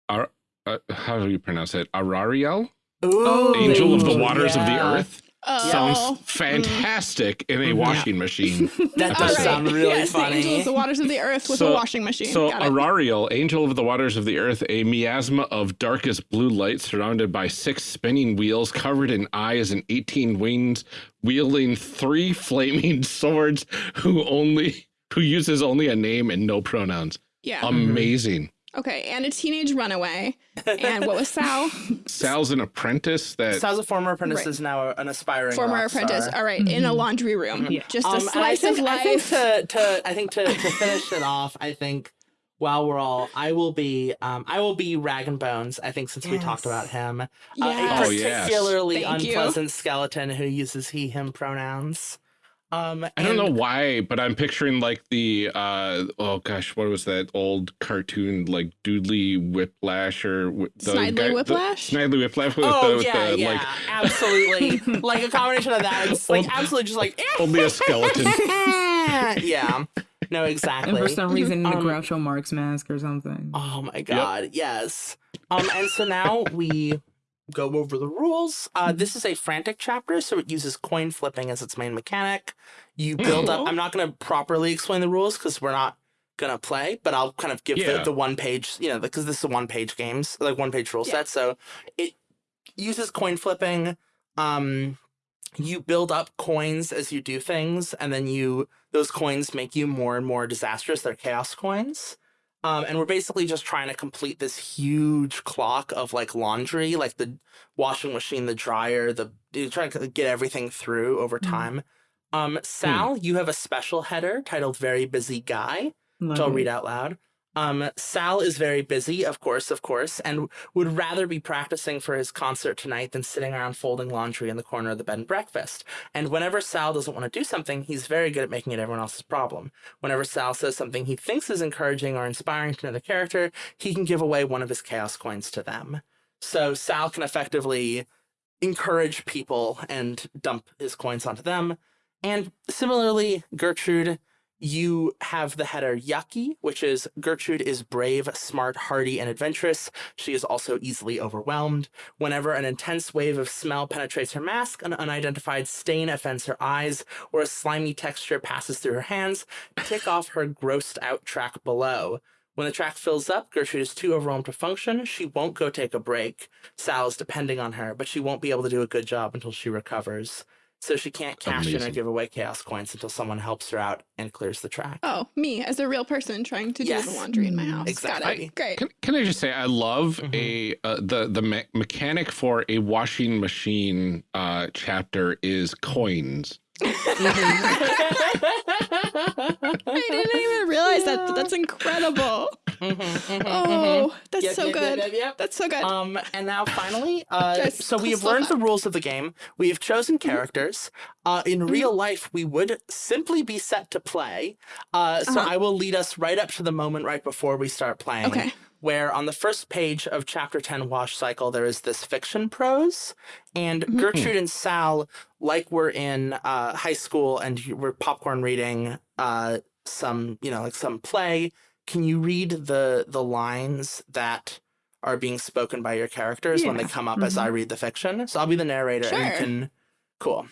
Ar- uh, how do you pronounce it? Arariel, Ooh, Angel of the Ooh, Waters of the. Earth. Oh. sounds fantastic in a washing machine. That does right. sound really yes, The angel of the waters of the earth with So- a washing machine. So Got. Arariel, angel of the waters of the earth, a miasma of darkest blue light surrounded by six spinning wheels covered in eyes and 18 wings, wielding three flaming swords who only who uses only a name and no pronouns. yeah. Um, Amazing. Okay. And a teenage runaway. And what was Sal? Sal's an apprentice that Sal's a former apprentice Right. is now an aspiring Former rock apprentice. star. All right. In a laundry room. Yeah. Just a Um, and I slice think, of I think life. to, to I think to, to finish it off, I think while we're all, I will be um I will be Rag and Bones. I think since we talked about him, uh, Yes. a Oh, yes. particularly you. unpleasant skeleton who uses he him pronouns. Um, I don't know why, but I'm picturing like the uh oh gosh, what was that old cartoon like Doodly Whiplash or the Snidely guy- the- Whiplash? Snidely Whiplash with Oh the, with yeah, the yeah, like absolutely. like a combination of that. It's like Old- absolutely just like only a skeleton. yeah. No, exactly. And for some reason, the Um, Groucho Marx mask or something. Oh my god, yes. Um, and so now we go over the rules. Uh, this is a frantic chapter, so it uses coin flipping as its main mechanic. You build up. I'm not going to properly explain the rules because we're not going to play, but I'll kind of give Yeah. the, the one page, you know, because this is a one page games, like one page rule Yeah. set. So it uses coin flipping. Um, you build up coins as you do things, and then you those coins make you more and more disastrous. They're chaos coins. Um, and we're basically just trying to complete this huge clock of like laundry, like the washing machine, the dryer, the you're trying to get everything through over Mhm. time. Um, Sal, you have a special header titled "Very Busy Guy," which I'll read out loud. Um, Sal is very busy, of course, of course, and would rather be practicing for his concert tonight than sitting around folding laundry in the corner of the bed and breakfast. And whenever Sal doesn't want to do something, he's very good at making it everyone else's problem. Whenever Sal says something he thinks is encouraging or inspiring to another character, he can give away one of his chaos coins to them. So Sal can effectively encourage people and dump his coins onto them. And similarly, Gertrude, you have the header Yucky, which is Gertrude is brave, smart, hardy, and adventurous. She is also easily overwhelmed. Whenever an intense wave of smell penetrates her mask, an unidentified stain offends her eyes, or a slimy texture passes through her hands, tick off her grossed out track below. When the track fills up, Gertrude is too overwhelmed to function. She won't go take a break. Sal is depending on her, but she won't be able to do a good job until she recovers. So she can't cash in or Amazing. give away chaos coins until someone helps her out and clears the track. Oh, me as a real person trying to Yes. do the laundry in my house. Got Exactly. it. Great. Can, can I just say I love Mhm. a uh, the the me mechanic for a washing machine uh, chapter is coins. I didn't even realize that. That's incredible. Oh, that's Yep, so yep, good. yep. That's so good. Um, and now finally, uh, so we have learned the rules of the game. We have chosen Mm-hmm. characters. Uh, in real life, we would simply be set to play. Uh, so Uh-huh. I will lead us right up to the moment right before we start playing. Okay. Where on the first page of chapter 10 Wash Cycle, there is this fiction prose. And Mhm. Gertrude and Sal, like we're in uh, high school and you- we're popcorn reading uh, some, you know, like some play, can you read the the lines that are being spoken by your characters when they come up as I mm-hmm. read the fiction? So I'll be the narrator and you Sure. can. Cool.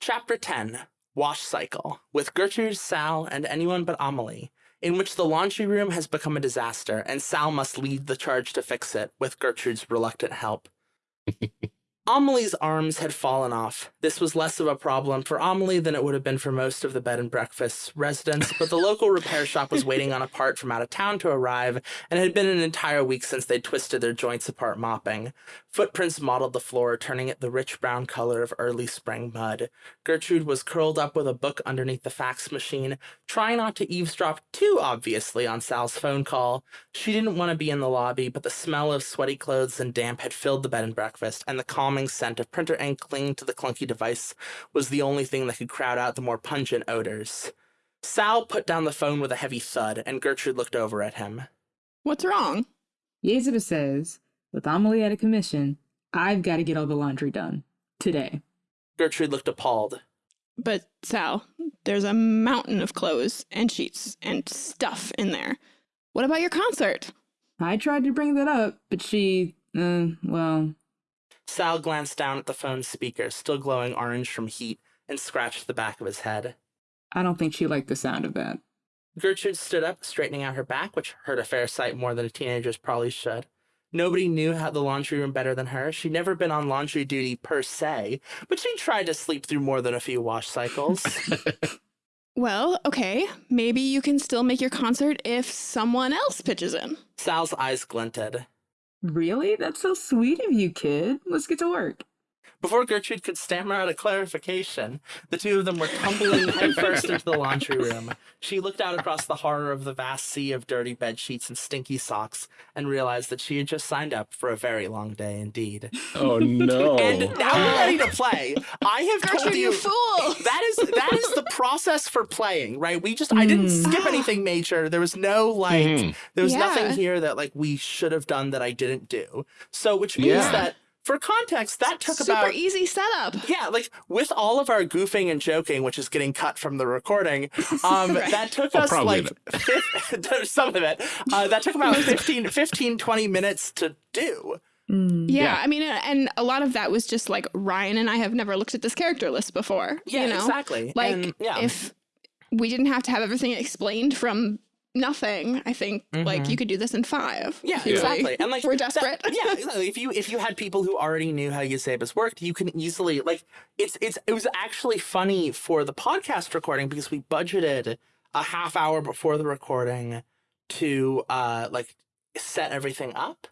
Chapter 10 Wash Cycle with Gertrude, Sal, and anyone but Amelie, in which the laundry room has become a disaster and Sal must lead the charge to fix it with Gertrude's reluctant help. Amelie's arms had fallen off. This was less of a problem for Amelie than it would have been for most of the bed and breakfast residents, but the local repair shop was waiting on a part from out of town to arrive, and it had been an entire week since they'd twisted their joints apart mopping. Footprints mottled the floor, turning it the rich brown color of early spring mud. Gertrude was curled up with a book underneath the fax machine, trying not to eavesdrop too obviously on Sal's phone call. She didn't want to be in the lobby, but the smell of sweaty clothes and damp had filled the bed and breakfast, and the calming scent of printer ink clinging to the clunky device was the only thing that could crowd out the more pungent odors. Sal put down the phone with a heavy thud, and Gertrude looked over at him. What's wrong? Yazeba says, with Amelie at a commission, I've got to get all the laundry done. Today. Gertrude looked appalled. But Sal, there's a mountain of clothes and sheets and stuff in there. What about your concert? I tried to bring that up, but she, uh, well, Sal glanced down at the phone's speaker, still glowing orange from heat, and scratched the back of his head. I don't think she liked the sound of that. Gertrude stood up, straightening out her back, which hurt a fair sight more than a teenager's probably should. Nobody knew how the laundry room better than her. She'd never been on laundry duty per se, but she tried to sleep through more than a few wash cycles. Well, okay. Maybe you can still make your concert if someone else pitches in. Sal's eyes glinted. Really? That's so sweet of you, kid. Let's get to work. Before Gertrude could stammer out a clarification, the two of them were tumbling headfirst into the laundry room. She looked out across the horror of the vast sea of dirty bed sheets and stinky socks and realized that she had just signed up for a very long day indeed. Oh no. And now we're ready to play. I have told Gertrude, you you fool! that is that is the process for playing, right? We just I didn't Mm. skip anything major. There was no like Mhm. there was Yeah. nothing here that like we should have done that I didn't do. So which means Yeah. that for context, that took Super about easy setup. yeah, like with all of our goofing and joking, which is getting cut from the recording, um, Right. that took Well, us like fif- some of it. Uh, that took about 15, 15, 20 minutes to do. Mm. Yeah, Yeah. I mean, uh, and a lot of that was just like Ryan and I have never looked at this character list before. Yeah, you know? exactly. Like, And, yeah. if we didn't have to have everything explained from nothing, I think like Mhm. you could do this in five. Yeah, if you really exactly. And like we're that- desperate. yeah, exactly. If you if you had people who already knew how Yazeba's worked, you can easily like it's it's it was actually funny for the podcast recording because we budgeted a half hour before the recording to uh like set everything up.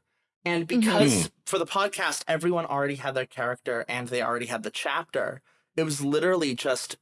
And because for the podcast everyone already had their character and they already had the chapter, it was literally just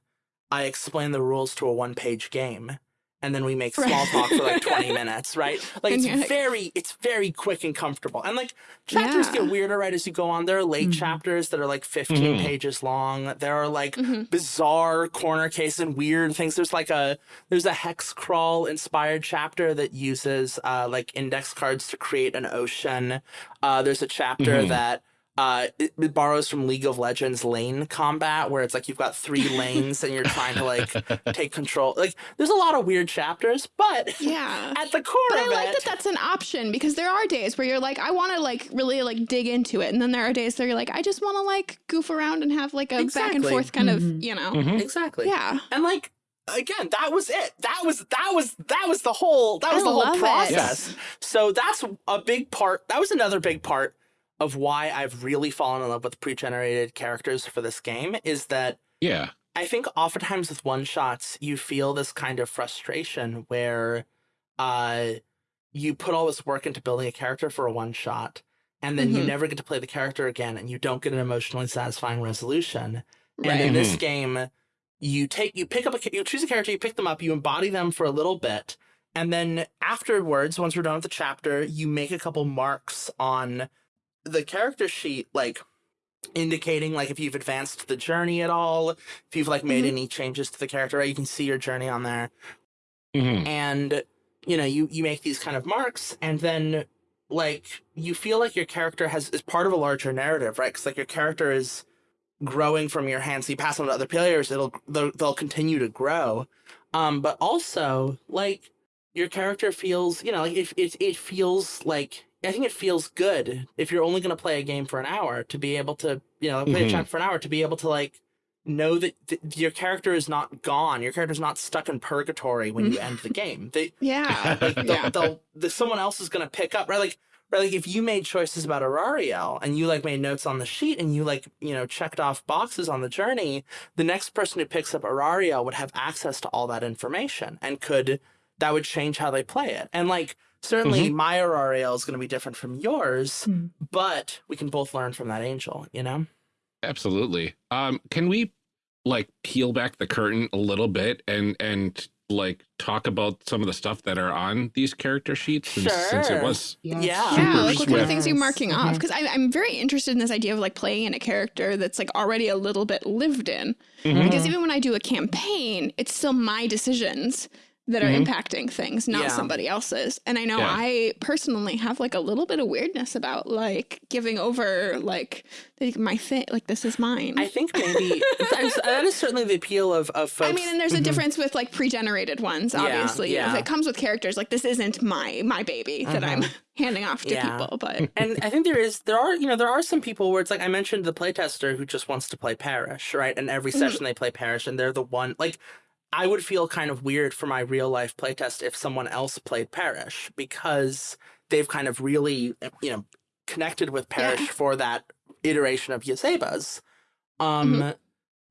I explained the rules to a one-page game and then we make small talk for like 20 minutes, right? Like And it's you're like- very it's very quick and comfortable. And like chapters Yeah. get weirder right as you go on. There are late Mhm. chapters that are like 15 Mhm. pages long. There are like Mhm. bizarre corner case and weird things. There's like a there's a hex crawl inspired chapter that uses uh like index cards to create an ocean. Uh there's a chapter Mhm. that uh it, it borrows from League of Legends lane combat where it's like you've got three lanes and you're trying to like take control. Like there's a lot of weird chapters, but Yeah. at the core But I like it, that that's an option because there are days where you're like, I want to like really like dig into it, and then there are days where you're like, I just want to like goof around and have like a back and forth kind of, Mhm. you know, Mhm. exactly. yeah. And like again, that was it. That was that was that was the whole that I was the whole love it. process. So that's a big part. That was another big part of why I've really fallen in love with pre-generated characters for this game is that Yeah. I think oftentimes with one shots you feel this kind of frustration where uh you put all this work into building a character for a one shot and then you Mhm. never get to play the character again and you don't get an emotionally satisfying resolution. And Right. in this game, you take you pick up a you choose a character, you pick them up, you embody them for a little bit, and then afterwards, once we're done with the chapter, you make a couple marks on the character sheet, like indicating like if you've advanced the journey at all, if you've like made Mhm. any changes to the character, right? You can see your journey on there Mhm. and you know you you make these kind of marks and then like you feel like your character has is part of a larger narrative right because like your character is growing from your hands so you pass on to other players it'll they'll, they'll continue to grow um but also like your character feels you know like it, it, it feels like i think it feels good if you're only going to play a game for an hour to be able to you know play Mhm. a chapter for an hour to be able to like know that th- your character is not gone. Your character's not stuck in purgatory when you end the game. They, Yeah. like, they'll, yeah. they'll, the, someone else is going to pick up, right? Like, right, like if you made choices about Arariel and you like made notes on the sheet and you like, you know, checked off boxes on the journey, the next person who picks up Arariel would have access to all that information and could, that would change how they play it. And like, certainly my Arariel is going to be different from yours, Hmm. but we can both learn from that angel, you know? Absolutely. Um, can we like peel back the curtain a little bit and and like talk about some of the stuff that are on these character sheets since, since it Sure. was Yeah. Yeah, like what kind of swift. things are you marking off? Mhm. Because I'm very interested in this idea of like playing in a character that's like already a little bit lived in. Mhm. Because even when I do a campaign, it's still my decisions that are Mhm. impacting things, not Yeah. somebody else's. And I know Yeah. I personally have like a little bit of weirdness about like giving over like, like my thing, like this is mine. I think maybe that is, that is certainly the appeal of, of folks. I mean, and there's a difference with like pre-generated ones, obviously. yeah. If it comes with characters, like this isn't my my baby that I'm handing off to Yeah. people. But and I think there is there are you know there are some people where it's like I mentioned the playtester who just wants to play Parrish, right? And every Mhm. session they play Parrish, and they're the one like I would feel kind of weird for my real life playtest if someone else played Parrish because they've kind of really you know connected with Parrish Yeah. for that iteration of Yazeba's. Um, Mm-hmm.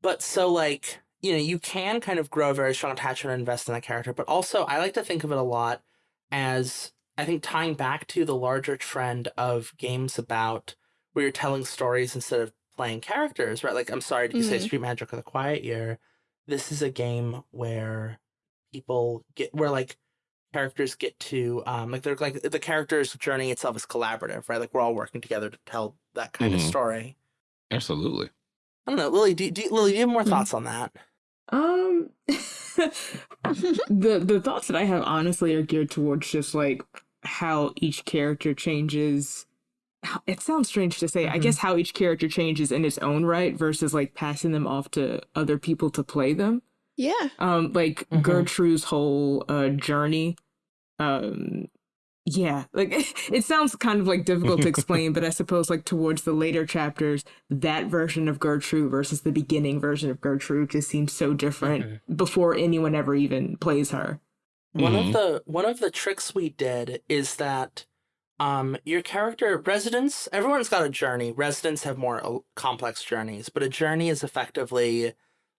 but so like you know you can kind of grow a very strong attachment and invest in that character, but also I like to think of it a lot as I think tying back to the larger trend of games about where you're telling stories instead of playing characters, right? Like, I'm sorry, did you say Mhm. Street Magic or The Quiet Year? This is a game where people get, where like characters get to, um, like, they're like the character's journey itself is collaborative, right? Like, we're all working together to tell that kind of Mhm. story. Absolutely. I don't know, Lily. Do, do Lily? Do you have more Mhm. thoughts on that? Um, the the thoughts that I have honestly are geared towards just like how each character changes. How- It sounds strange to say. I Mhm. guess how each character changes in its own right versus like passing them off to other people to play them. yeah, Um, like Mhm. Gertrude's whole uh journey. Um, yeah, like it sounds kind of like difficult to explain, but I suppose like towards the later chapters, that version of Gertrude versus the beginning version of Gertrude just seems so different before anyone ever even plays her. One of the one of the tricks we did is that um your character residents everyone's got a journey. Residents have more uh, complex journeys, but a journey is effectively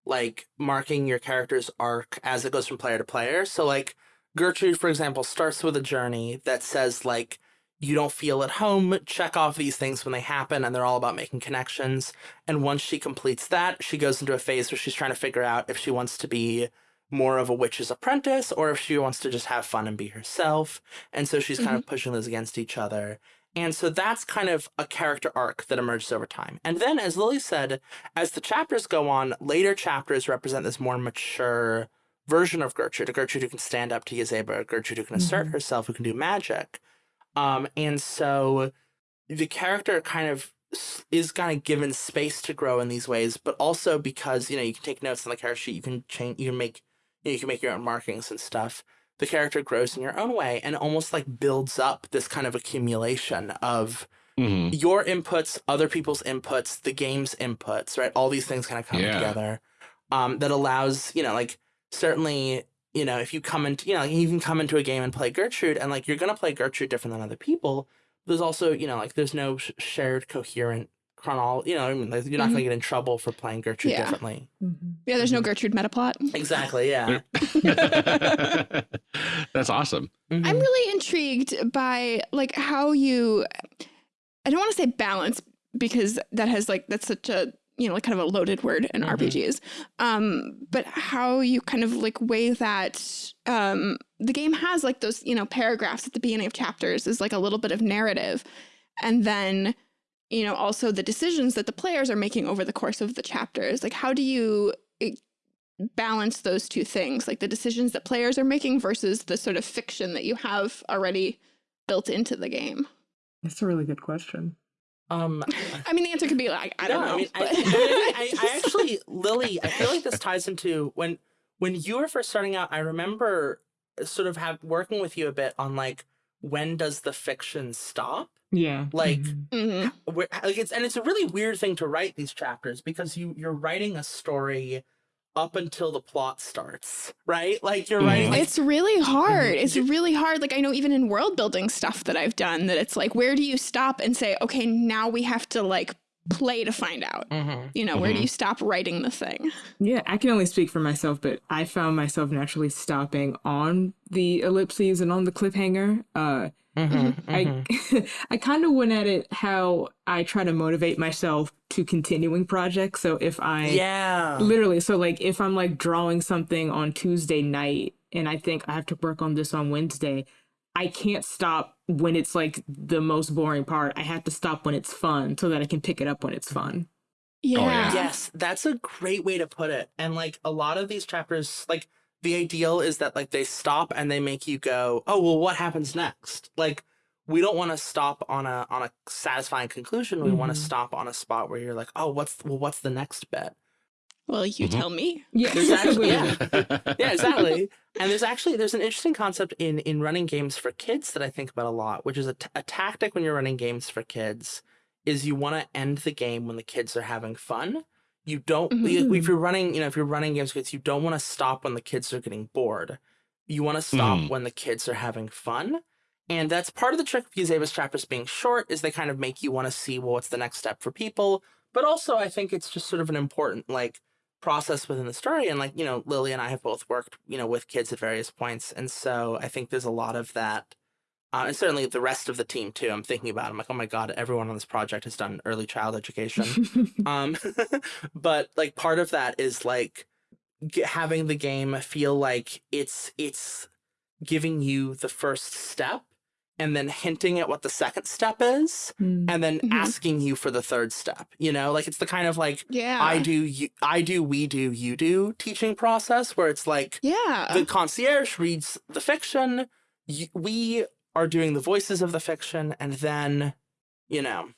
like marking your character's arc as it goes from player to player. So like Gertrude for example starts with a journey that says like you don't feel at home, check off these things when they happen and they're all about making connections. And once she completes that, she goes into a phase where she's trying to figure out if she wants to be more of a witch's apprentice or if she wants to just have fun and be herself. And so she's kind of pushing those against each other. And so that's kind of a character arc that emerges over time. And then, as Lily said, as the chapters go on, later chapters represent this more mature version of Gertrude, a Gertrude who can stand up to Yazeba, a Gertrude who can assert Mhm. herself, who can do magic. Um, and so the character kind of is kind of given space to grow in these ways, but also because you know you can take notes on the character sheet, you can change, you can make, you, can make your own markings and stuff. The character grows in your own way and almost like builds up this kind of accumulation of hmm your inputs, other people's inputs, the game's inputs, right? All these things kind of come Yeah. together. Um, that allows, you know, like certainly, you know, if you come into, you know, you can come into a game and play Gertrude, and like you're gonna play Gertrude different than other people. There's also, you know, like there's no sh- shared coherent chronol. You know, I mean, like, you're not gonna get in trouble for playing Gertrude Yeah. differently. yeah. There's no Mhm. Gertrude metaplot. Exactly. Yeah. That's awesome. Mhm. I'm really intrigued by like how you I don't want to say balance because that has like that's such a you know like kind of a loaded word in Mhm. RPGs. Um but how you kind of like weigh that um the game has like those you know paragraphs at the beginning of chapters is like a little bit of narrative and then you know also the decisions that the players are making over the course of the chapters like how do you eh, balance those two things like the decisions that players are making versus the sort of fiction that you have already built into the game That's a really good question. Um, i mean the answer could be like i don't No, know I, mean, I, but- I, I actually, Lily, I feel like this ties into when when you were first starting out. I remember sort of have working with you a bit on like when does the fiction stop? Yeah. Like, Mhm. Mhm. Like it's and it's a really weird thing to write these chapters because you you're writing a story up until the plot starts, right? Like you're writing. Like, it's really hard. Mhm. It's really hard. Like I know even in world building stuff that I've done that it's like where do you stop and say okay now we have to like play to find out. Mhm. You know, where do Mhm. you stop writing the thing? Yeah, I can only speak for myself, but I found myself naturally stopping on the ellipses and on the cliffhanger. Uh, Mhm. Mhm. I I kind of went at it how I try to motivate myself to continuing projects. So if I yeah. literally, so like if I'm like drawing something on Tuesday night and I think I have to work on this on Wednesday, I can't stop when it's like the most boring part. I have to stop when it's fun so that I can pick it up when it's fun. Oh, yeah. yeah. Yes, that's a great way to put it. And like a lot of these chapters, like the ideal is that like they stop and they make you go, oh well, what happens next? Like we don't want to stop on a on a satisfying conclusion. We want to mm-hmm. stop on a spot where you're like, oh, what's well, what's the next bit? Well, you Mhm. tell me. Yeah, There's actually yeah. yeah, yeah, exactly. And there's actually there's an interesting concept in in running games for kids that I think about a lot, which is a, t- a tactic when you're running games for kids is you want to end the game when the kids are having fun. You don't Mhm. if you're running, you know, if you're running games for kids, you don't want to stop when the kids are getting bored. You want to stop Mm. when the kids are having fun. And that's part of the trick of Yazeba's chapters being short is they kind of make you want to see well what's the next step for people. But also I think it's just sort of an important like process within the story and like you know lily and i have both worked you know with kids at various points and so i think there's a lot of that uh, and certainly the rest of the team too i'm thinking about it. i'm like oh my god everyone on this project has done early child education um but like part of that is like g- having the game feel like it's it's giving you the first step and then hinting at what the second step is Mm. and then Mhm. asking you for the third step you know like it's the kind of like Yeah. I do, you, I do, we do, you do teaching process where it's like Yeah. the concierge reads the fiction, y we are doing the voices of the fiction, and then, you know,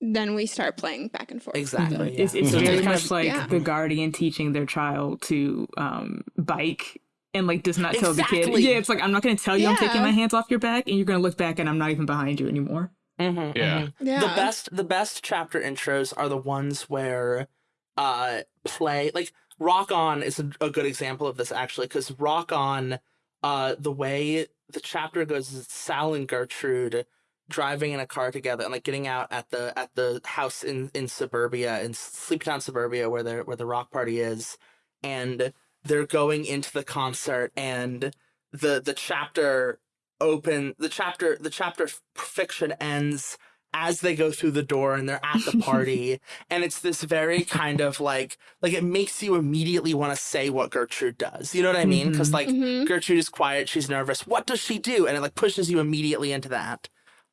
then we start playing back and forth. exactly. It's, yeah. it's So very much like yeah. the guardian teaching their child to um, bike and like does not tell the kid. Yeah, it's like I'm not going to tell you I'm taking my hands off your back, and you're going to look back and I'm not even behind you anymore. Mhm, Yeah. mhm. Yeah. The best, the best chapter intros are the ones where, uh, play like Rock On is a, a good example of this actually because Rock On, uh, the way the chapter goes is Sal and Gertrude driving in a car together and like getting out at the at the house in in suburbia in Sleeptown suburbia where the where the rock party is, and they're going into the concert and the the chapter open the chapter the chapter fiction ends as they go through the door and they're at the party. And it's this very kind of like like it makes you immediately want to say what Gertrude does. You know what I mean? Because Mhm. like Mhm. Gertrude is quiet she's nervous. What does she do? And it like pushes you immediately into that.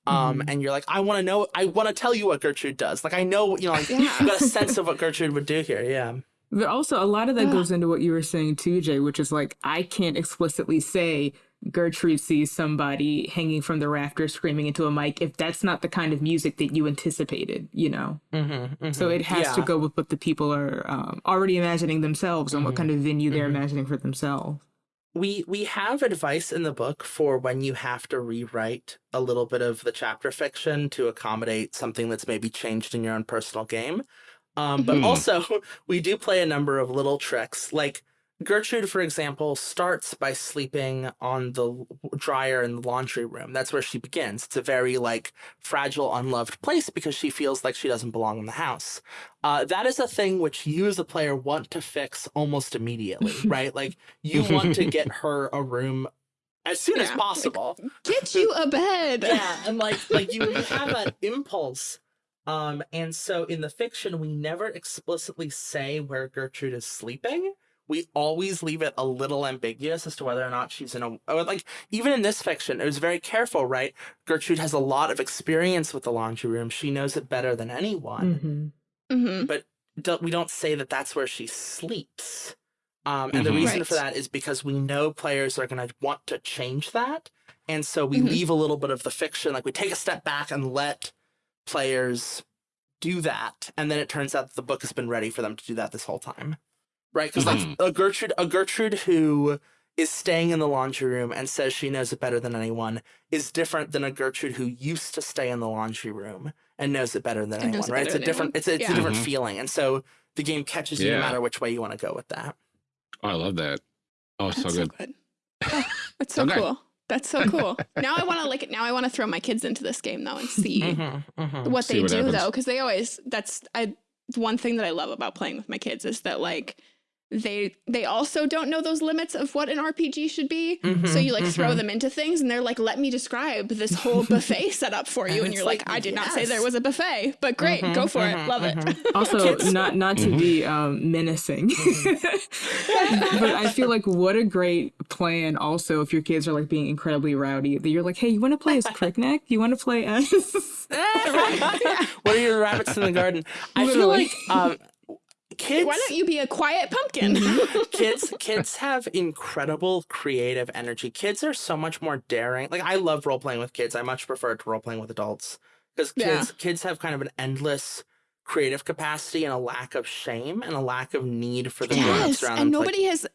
Um and you're like I want to know I want to tell you what Gertrude does. Like I know you know like Yeah. you got a sense of what Gertrude would do here. Yeah But also, a lot of that Yeah. goes into what you were saying too, Jay, which is like, I can't explicitly say Gertrude sees somebody hanging from the rafters screaming into a mic if that's not the kind of music that you anticipated, you know? mm-hmm, So it has to go with what the people are um, already imagining themselves and what Mhm. kind of venue they're Mhm. imagining for themselves. we we have advice in the book for when you have to rewrite a little bit of the chapter fiction to accommodate something that's maybe changed in your own personal game um, but Mhm. also we do play a number of little tricks. Like gertrude for example starts by sleeping on the dryer in the laundry room. That's where she begins. It's a very like fragile unloved place because she feels like she doesn't belong in the house. Uh, that is a thing which you as a player want to fix almost immediately right? Like you want to get her a room as soon as Yeah, like- possible. Get you a bed. yeah and like like you, you have that impulse um and so in the fiction we never explicitly say where gertrude is sleeping we always leave it a little ambiguous as to whether or not she's in a like even in this fiction it was very careful right gertrude has a lot of experience with the laundry room she knows it better than anyone Mhm. hmm but do we don't say that that's where she sleeps. Um, and the Mhm. reason Right. for that is because we know players are going to want to change that. And so we Mhm. leave a little bit of the fiction, like we take a step back and let players do that. And then it turns out that the book has been ready for them to do that this whole time. Right? Because like Mhm. a Gertrude, a Gertrude who is staying in the laundry room and says she knows it better than anyone is different than a Gertrude who used to stay in the laundry room and knows it better than And anyone, it right? It's a different, anyone. it's a, it's Yeah. a different Mhm. feeling, and so the game catches you no matter which way you want to go with that. Oh, I love that. Oh, That's so good. Oh, that's so Okay. cool. That's so cool. now I want to like it. now I want to throw my kids into this game though and see Mhm, mhm. what See they what do happens. though because they always that's I one thing that I love about playing with my kids is that like they they also don't know those limits of what an RPG should be. So Mhm, you like throw mhm. them into things and they're like, let me describe this whole buffet setup for you. And and you're like, like, I did not say there was a buffet, but great, Mhm, go for it. Love it. mhm. Also, not not to be um, menacing, but I feel like what a great plan. Also, if your kids are like being incredibly rowdy, that you're like, hey, you want to play as Crickneck? You want to play as? what are your rabbits in the garden? I feel like um, kids Why don't you be a quiet pumpkin? Mm-hmm. kids kids have incredible creative energy. Kids are so much more daring. Like I love role playing with kids. I much prefer to role playing with adults because kids Yeah. kids have kind of an endless creative capacity and a lack of shame and a lack of need for the yes, around and them. to, like- nobody has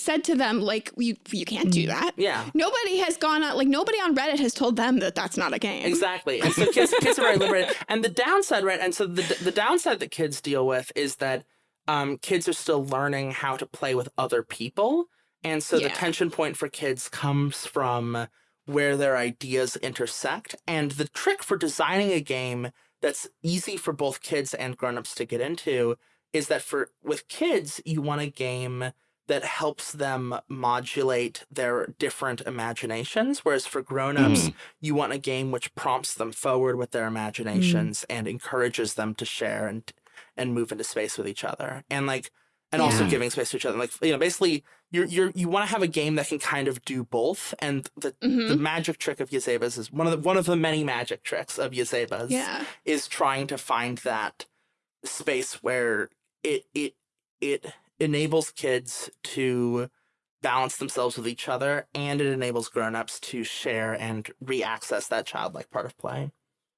said to them like you you can't do that. yeah. Nobody has gone out like nobody on Reddit has told them that that's not a game. Exactly. And so kids, kids are very liberated. And the downside, right? And so the, the downside that kids deal with is that um, kids are still learning how to play with other people. And so the tension point for kids comes from where their ideas intersect. And the trick for designing a game that's easy for both kids and grown-ups to get into is that for with kids, you want a game that helps them modulate their different imaginations. Whereas for grown-ups, you want a game which prompts them forward with their imaginations and encourages them to share and and move into space with each other and like and also giving space to each other like you know basically you're you're you want to have a game that can kind of do both and the Mhm. the magic trick of Yazeba's is one of the one of the many magic tricks of Yazeba's Yeah. is trying to find that space where it it it enables kids to balance themselves with each other and it enables grown-ups to share and re-access that childlike part of play.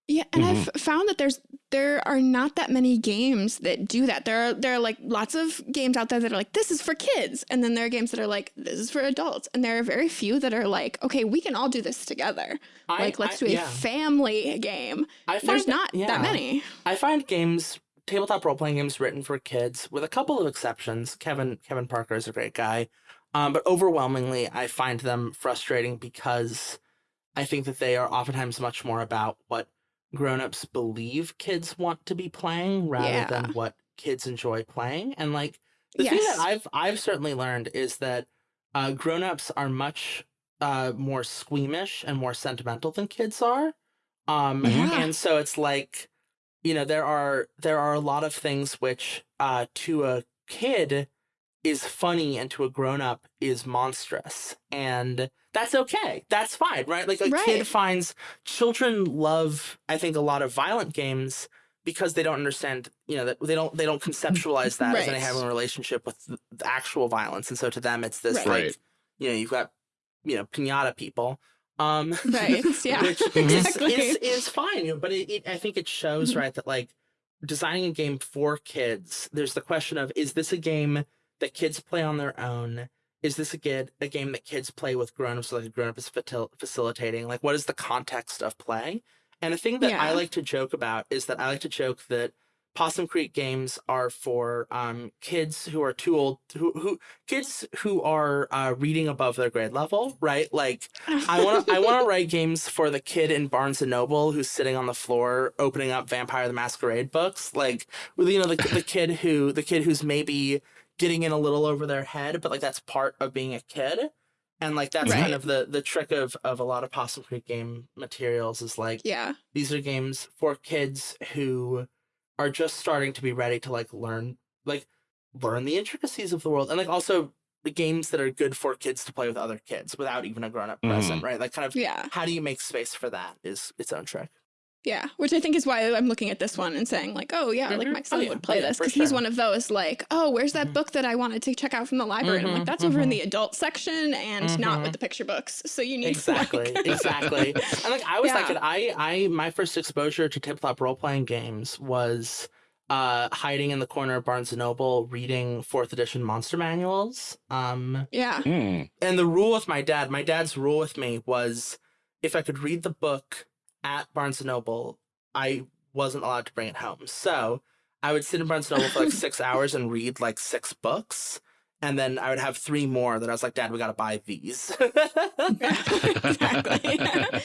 Yeah, and Mhm. I've found that there's there are not that many games that do that. There are there are like lots of games out there that are like this is for kids, and then there are games that are like this is for adults, and there are very few that are like okay, we can all do this together. I- like let's I- do a yeah. family game. I find There's not yeah. that many. I find games, tabletop role playing games written for kids, with a couple of exceptions. Kevin Kevin Parker is a great guy, um, but overwhelmingly, I find them frustrating because I think that they are oftentimes much more about what grown-ups believe kids want to be playing rather Yeah. than what kids enjoy playing. And like the thing that I've I've certainly learned is that uh, grown-ups are much uh, more squeamish and more sentimental than kids are. Um, Yeah. and so it's like you know there are there are a lot of things which uh to a kid is funny and to a grown-up is monstrous and that's okay that's fine right like a Right. kid finds children love i think a lot of violent games because they don't understand you know that they don't they don't conceptualize that as any having a relationship with actual violence and so to them it's this Right. like you know you've got you know pinata people um Right. Yeah. which exactly. is, is is fine. you know, But it, it, I think it shows Mhm. right that like designing a game for kids. There's the question of is this a game that kids play on their own? Is this a kid a game that kids play with grown-ups so like a grown-up is facilitating? Like what is the context of play? And a thing that I like to joke about is that I like to joke that Possum Creek games are for um, kids who are too old, who, who kids who are uh, reading above their grade level, right? Like I want to I want to write games for the kid in Barnes and Noble who's sitting on the floor opening up Vampire the Masquerade books, like you know the the kid who the kid who's maybe getting in a little over their head, but like that's part of being a kid. And like that's Right. kind of the the trick of of a lot of Possum Creek game materials is like yeah. these are games for kids who are just starting to be ready to like learn like learn the intricacies of the world and like also the games that are good for kids to play with other kids without even a grown-up present mm-hmm. right? Like kind of Yeah. how do you make space for that is its own trick Yeah, which I think is why I'm looking at this one and saying like, oh yeah, like Mhm. my Oh, son yeah. would play Oh, this for because he's sure. one of those like, oh, where's that Mhm. book that I wanted to check out from the library? And I'm Mhm, like, that's over in mhm. the adult section and not with the picture books. So you need exactly to like... exactly and like i was that Yeah. kid i i my first exposure to tabletop role-playing games was uh hiding in the corner of barnes and noble reading fourth edition monster manuals um yeah, Hmm. and the rule with my dad, my dad's rule with me was if I could read the book at Barnes and Noble, I wasn't allowed to bring it home. So I would sit in Barnes and Noble for like six hours and read like six books. And then I would have three more that I was like, Dad, we gotta buy these. exactly.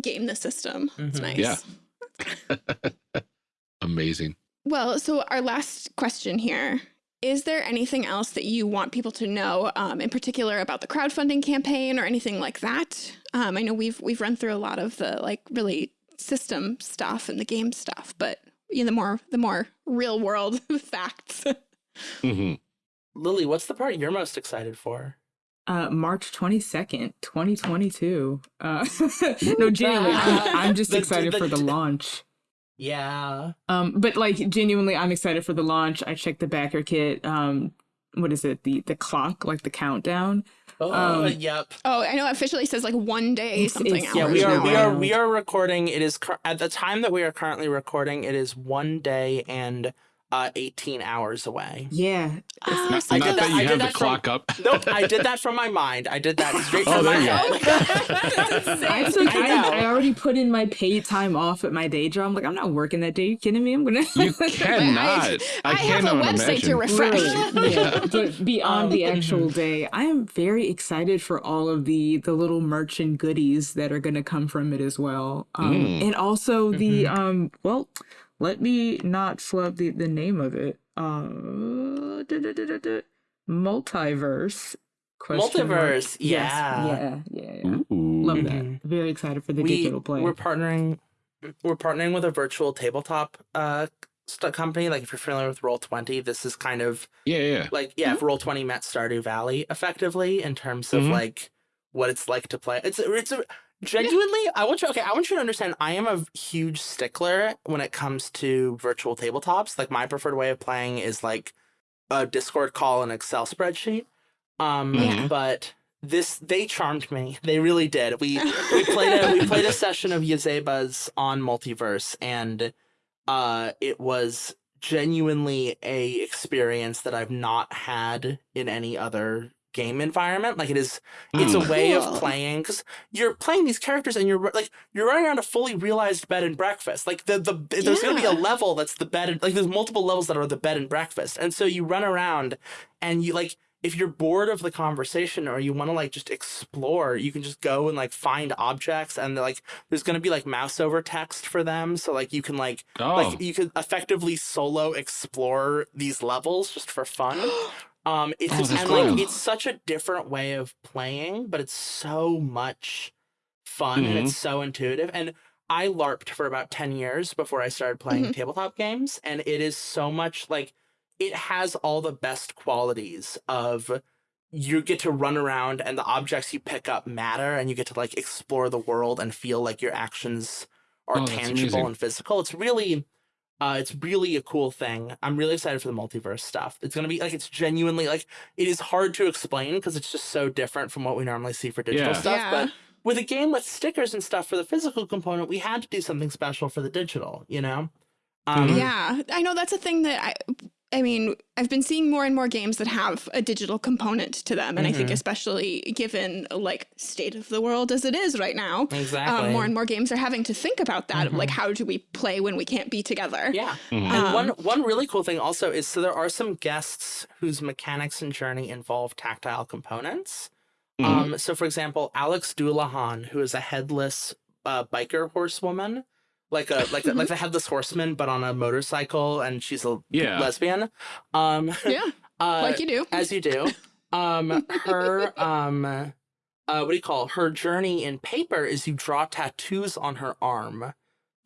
Game the system. It's Mhm. nice. Yeah. Amazing. Well, so our last question here. Is there anything else that you want people to know, um, in particular about the crowdfunding campaign or anything like that? Um, I know we've we've run through a lot of the like really system stuff and the game stuff, but you know, the more the more real world facts. hmm Lily, what's the part you're most excited for? Uh, March 22nd, 2022. Uh, no, genuinely, I'm, I'm just The- excited the- for the launch. Yeah. Um, but like genuinely, I'm excited for the launch. I checked the backer kit. Um, what is it? The the clock, like the countdown. Oh, Um, yep. Oh, I know it officially says like one day It's- something it's- Yeah, we are now. we are we are recording. It is at the time that we are currently recording. It is one day and uh, eighteen hours away. Yeah, Ah, Not, so I not did that that- you I have did the that from- clock up. Nope, I did that from my mind. I did that straight Oh, from my there you go. head. I took. I I. I already put in my paid time off at my day job. I'm like, I'm not working that day. you kidding me? I'm gonna. You cannot. I, I have a cannot website to imagine. refresh. Literally, yeah. But beyond the Um, actual day, I am very excited for all of the the little merch and goodies that are going to come from it as well, um, Mm. and also the um. Well, let me not flub the the name of it. Uh, duh, duh, duh, duh, duh. multiverse. question mark. Multiverse, Yes, yeah. yeah, yeah, yeah. Ooh. Love that. Mhm. Very excited for the we, digital play. We're partnering. We're partnering with a virtual tabletop uh st- company. Like if you're familiar with Roll Twenty, this is kind of Yeah, yeah. like yeah, if Roll Twenty met Stardew Valley effectively in terms of Mhm. like what it's like to play. It's it's a, genuinely. I want you. Okay, I want you to understand. I am a huge stickler when it comes to virtual tabletops. Like my preferred way of playing is like a Discord call and Excel spreadsheet. Um, Yeah. but this they charmed me. They really did. We we played a we played a session of Yazeba's on multiverse and uh it was genuinely a experience that I've not had in any other game environment like it is it's a Mm. way of playing because you're playing these characters and you're like you're running around a fully realized bed and breakfast. Like the the there's gonna be a level that's the bed and like there's multiple levels that are the bed and breakfast. And so you run around and you like if you're bored of the conversation or you want to like just explore you can just go and like find objects and like there's going to be like mouse over text for them. So like you can like Oh, like you could effectively solo explore these levels just for fun um it's Oh, just, and cool. like it's such a different way of playing but it's so much fun and Mhm. it's so intuitive and I LARPed for about 10 years before I started playing Mhm. tabletop games, and it is so much like it has all the best qualities of you get to run around and the objects you pick up matter and you get to like explore the world and feel like your actions are Oh, tangible and physical. It's really uh it's really a cool thing. I'm really excited for the multiverse stuff. It's going to be like it's genuinely like it is hard to explain because it's just so different from what we normally see for digital Yeah. stuff, Yeah. but with a game with stickers and stuff for the physical component, we had to do something special for the digital, you know? Um. Yeah, I know that's a thing that I. I mean, I've been seeing more and more games that have a digital component to them, and I think Mhm. especially given like state of the world as it is right now, Exactly. um, more and more games are having to think about that. of, Like, Mhm. how do we play when we can't be together? Yeah. Mhm. And Um, one one really cool thing also is so there are some guests whose mechanics and journey involve tactile components. Mhm. Um, so for example, Alex Dullahan, who is a headless uh, biker horsewoman, like a like a, like the headless horseman, but on a motorcycle, and she's a Yeah. lesbian. Um, Yeah, uh, like you do. as you do. Um, her um, uh, what do you call it? her journey in paper? Is you draw tattoos on her arm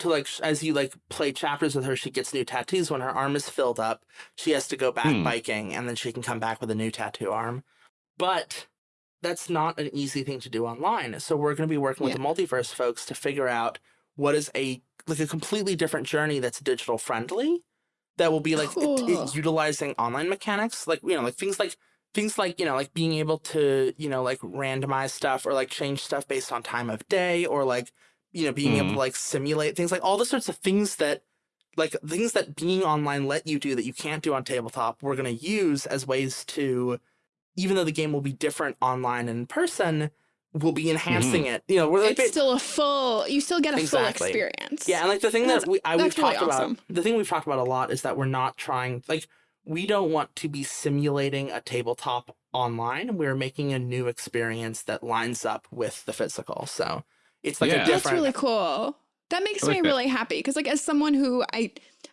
to like as you like play chapters with her. She gets new tattoos when her arm is filled up. She has to go back Hmm. biking, and then she can come back with a new tattoo arm. But that's not an easy thing to do online. So we're going to be working with the multiverse folks to figure out what is a like a completely different journey that's digital friendly that will be like it- it- utilizing online mechanics like you know like things like things like you know like being able to you know like randomize stuff or like change stuff based on time of day or like you know being able Mhm. to like simulate things like all the sorts of things that like things that being online let you do that you can't do on tabletop we're going to use as ways to even though the game will be different online and in person we'll be enhancing mm-hmm. it you know we're like It's still a full. You still get a Exactly. full experience. yeah, and like the thing that we I, we've really talked awesome. about, the thing we've talked about a lot is that we're not trying like we don't want to be simulating a tabletop online. We're making a new experience that lines up with the physical. So it's like Yeah. a That's That's really cool. That makes like me that. really happy because, like, as someone who I,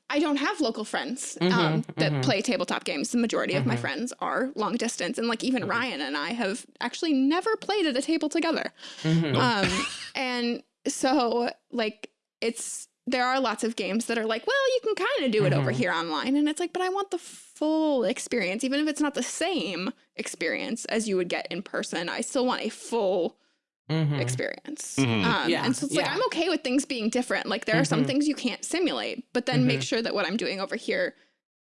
I don't have local friends um, Mhm, that mhm. play tabletop games. The majority of my Mhm. friends are long distance, and like even. Ryan and I have actually never played at a table together. Mhm. Um, and so like it's there are lots of games that are like, well, you can kind of do it over Mhm. here online, and it's like, but I want the full experience, even if it's not the same experience as you would get in person. I still want a full Mhm. experience. Mhm. Um, Yeah, and so it's like yeah. I'm okay with things being different. Like there are some Mhm. things you can't simulate, but then make Mhm. sure that what I'm doing over here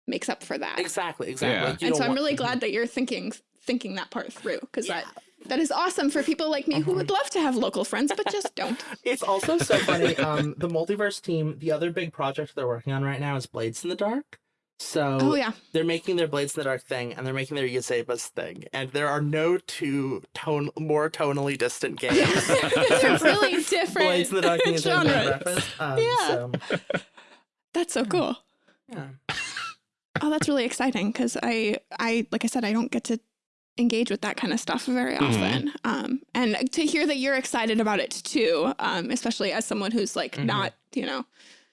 makes up for that. Exactly, exactly. Yeah. And don't so I'm really Mhm. glad that you're thinking thinking that part through because Yeah. that that is awesome for people like me who would love to have local friends but just don't. It's also so funny. Um, the multiverse team, the other big project they're working on right now is Blades in the Dark. So Oh yeah, they're making their Blades in the Dark thing, and they're making their Yazeba's thing, and there are no two tone more tonally distant games. they're really different Blades in the Dark and Yazeba's Bed and genres. Um, Yeah. So, That's so cool. yeah. Oh, that's really exciting because I, I, like I said, I don't get to engage with that kind of stuff very Mhm. often. Um, and to hear that you're excited about it too, um, especially as someone who's like Mhm. not, you know,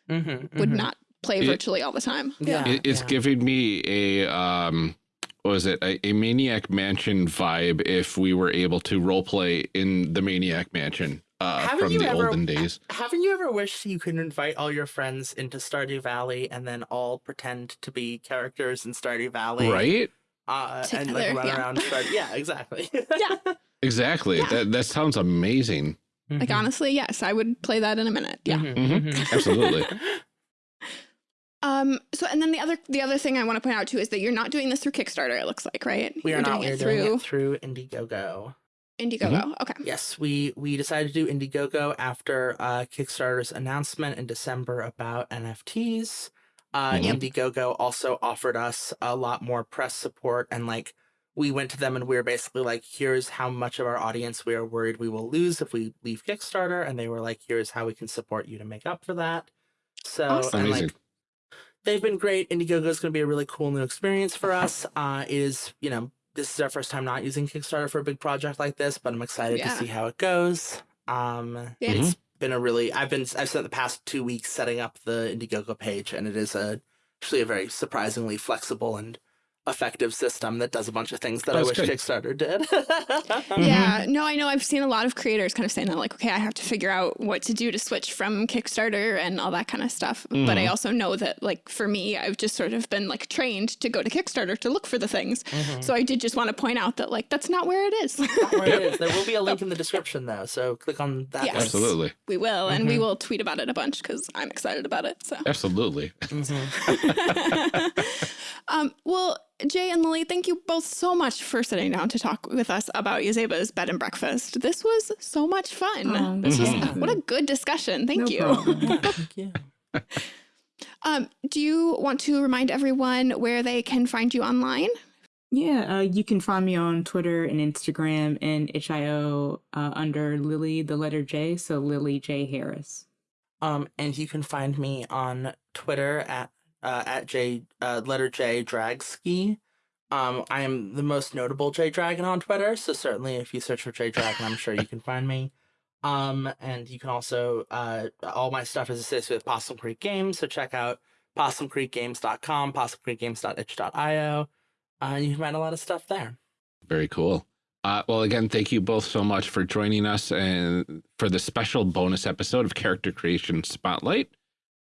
Mm-hmm, would not play It- virtually all the time. Yeah. It, it's giving me a um what was it a, a maniac mansion vibe if we were able to role play in the maniac mansion uh from the ever- olden days Haven't you ever wished you could invite all your friends into Stardew Valley and then all pretend to be characters in Stardew Valley? right Uh, and like run yeah. around. Stardew. Yeah, exactly. Yeah. exactly Yeah. that that sounds amazing Like honestly, yes, I would play that in a minute. Yeah. Mhm. absolutely Um. So, and then the other the other thing I want to point out too is that you're not doing this through Kickstarter. It looks like, right? We are You're not. doing We're it doing through it through Indiegogo. Indiegogo. Okay. Yes, we we decided to do Indiegogo after uh, Kickstarter's announcement in December about NFTs. Uh, Mhm. Indiegogo also offered us a lot more press support, and like we went to them and we were basically like, "Here's how much of our audience we are worried we will lose if we leave Kickstarter," and they were like, "Here's how we can support you to make up for that." So Awesome. and Amazing. like they've been great. Indiegogo is going to be a really cool new experience for us. Uh, it is, you know, this is our first time not using Kickstarter for a big project like this, but I'm excited Yeah. to see how it goes. Um, Yeah. It's been a really, I've been, I've spent the past two weeks setting up the Indiegogo page, and it is a actually a very surprisingly flexible and effective system that does a bunch of things that I wish good. Kickstarter did. Yeah, no, I know. I've seen a lot of creators kind of saying that, like, okay, I have to figure out what to do to switch from Kickstarter and all that kind of stuff. But I Mhm. also know that, like, for me, I've just sort of been like trained to go to Kickstarter to look for the things. Mhm. So I did just want to point out that, like, that's not where it is. Not where it is. There will be a link in the description though, so click on that. Yes. link. absolutely we will, and we Mhm. will tweet about it a bunch because I'm excited about it. So. absolutely Mhm. um, well, Jay and Lily, thank you both so much for sitting down to talk with us about Yazeba's bed and breakfast. This was so much fun. Oh, this was Mhm. what a good discussion. Thank No you. Yeah, thank you. Um, do you want to remind everyone where they can find you online? Yeah, uh, you can find me on Twitter and Instagram and HIO uh, under Lily, the letter J, so Lily J Harris. Um, and you can find me on Twitter at uh, at J uh, letter J Dragski. Um, I am the most notable Jay Dragon on Twitter, so certainly if you search for Jay Dragon, I'm sure you can find me. Um, and you can also uh, all my stuff is associated with Possum Creek Games, so check out possumcreekgames.com, possumcreekgames.itch.io. Uh, you can find a lot of stuff there. Very cool. Uh, well, again, thank you both so much for joining us and for the special bonus episode of Character Creation Spotlight.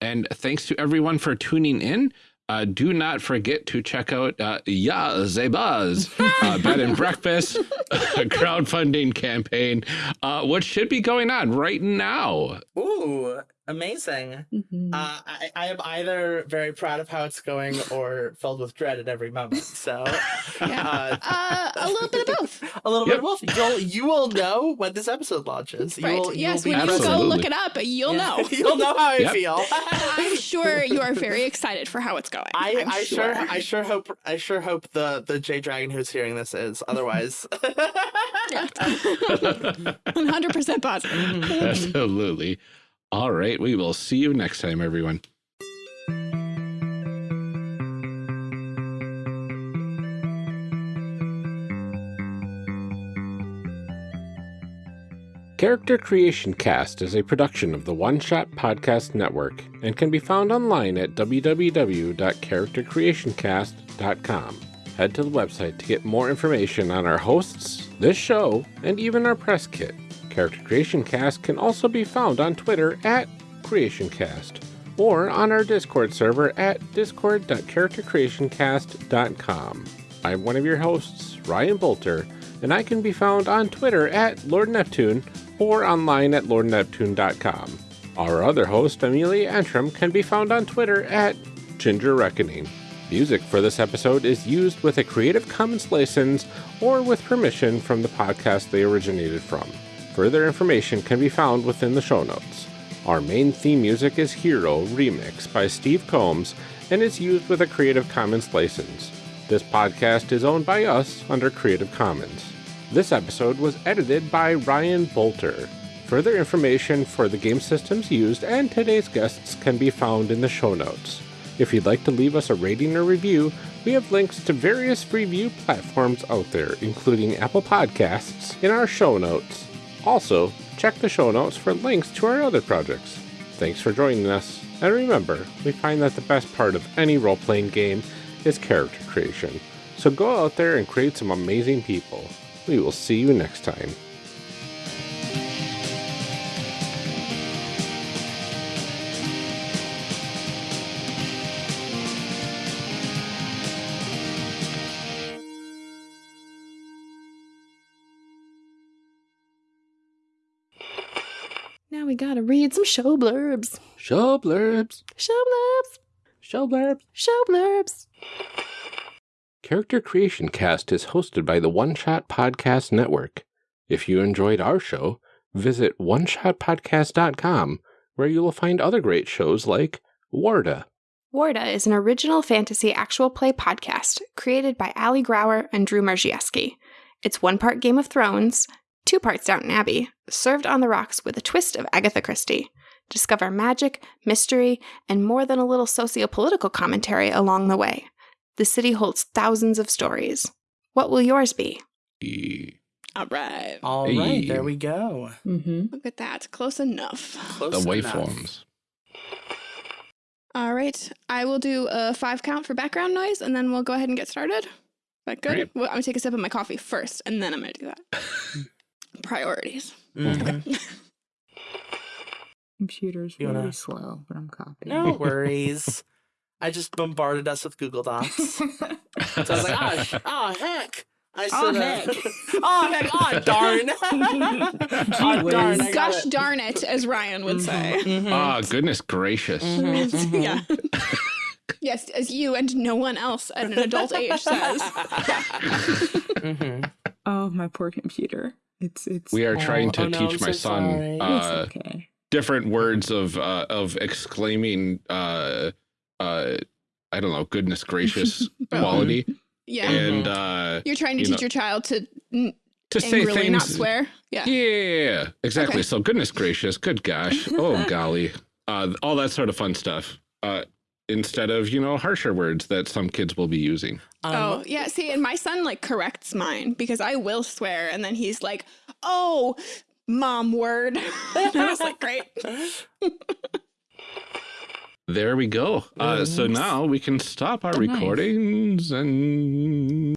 And thanks to everyone for tuning in. Uh, do not forget to check out uh, Yazeba's, uh, Bed and Breakfast crowdfunding campaign, uh, what should be going on right now. Ooh, amazing. Mm-hmm. Uh, I, I am either very proud of how it's going or filled with dread at every moment. So, Yeah. uh, Uh, a little bit of both. a little Yep. bit of both. You'll you will know when this episode launches. You Right. will, you yes, will be when you go look it up, you'll Yeah. know. you'll know how I Yep. feel. I'm sure you are very excited for how it's going. I, I'm I sure I sure hope I sure hope the the Jay Dragon who's hearing this is otherwise. 100% positive. Absolutely. All right. We will see you next time, everyone. Character Creation Cast is a production of the One Shot Podcast Network and can be found online at www.charactercreationcast.com. Head to the website to get more information on our hosts, this show, and even our press kit. Character Creation Cast can also be found on Twitter at CreationCast or on our Discord server at discord.charactercreationcast.com. I'm one of your hosts, Ryan Boelter, and I can be found on Twitter at Lord Neptune or online at lordneptune.com. Our other host, Amelia Antrim, can be found on Twitter at Ginger Reckoning. Music for this episode is used with a Creative Commons license or with permission from the podcast they originated from. Further information can be found within the show notes. Our main theme music is Hero Remix by Steve Combs and is used with a Creative Commons license. This podcast is owned by us under Creative Commons. This episode was edited by Ryan Boelter. Further information for the game systems used and today's guests can be found in the show notes. If you'd like to leave us a rating or review, we have links to various review platforms out there, including Apple Podcasts, in our show notes. Also, check the show notes for links to our other projects. Thanks for joining us, and remember, we find that the best part of any role playing game is character creation. So go out there and create some amazing people. We will see you next time. Read some show blurbs. Show blurbs. Show blurbs. Show blurbs. Show blurbs. Character Creation Cast is hosted by the One Shot Podcast Network. If you enjoyed our show, visit oneshotpodcast.com, where you will find other great shows like Warda. Warda is an original fantasy actual play podcast created by Ali Grauer and Drew Marziewski. It's one part Game of Thrones, two parts Downton Abbey, served on the rocks with a twist of Agatha Christie. Discover magic, mystery, and more than a little socio-political commentary along the way. The city holds thousands of stories. What will yours be? All right. All right, Hey. there we go. Mm-hmm. Look at that. Close enough. Close the waveforms. All right. I will do a five count for background noise and then we'll go ahead and get started. Is that good? Great. Well, I'm going to take a sip of my coffee first and then I'm going to do that. Priorities. Mhm. Computer's You really wanna- slow, but I'm copying. No worries. I just bombarded us with Google Docs. So I was like, oh, sh- oh heck. I Oh, should heck. oh heck. Oh darn. oh darn. Gosh it. darn it, as Ryan would say. Mhm. Ah, goodness gracious. Mhm, mhm. yeah. yes, as you and no one else at an adult age says. Mhm. Oh, my poor computer. It's it's. We are trying Oh, to oh no, teach I'm my so son uh, okay. different words of uh, of exclaiming uh, uh, I don't know, goodness gracious quality. Yeah. And uh, You're trying to you teach know, your child to to say angrily things. not swear. Yeah. Yeah, exactly. Okay. So goodness gracious, good gosh, oh golly, uh, all that sort of fun stuff. Uh, instead of you know harsher words that some kids will be using. Um, Oh, yeah. See, and my son like corrects mine because I will swear. And then he's like, oh, mom word. and I was like, great. There we go. Uh, so now we can stop our Oh, nice. recordings and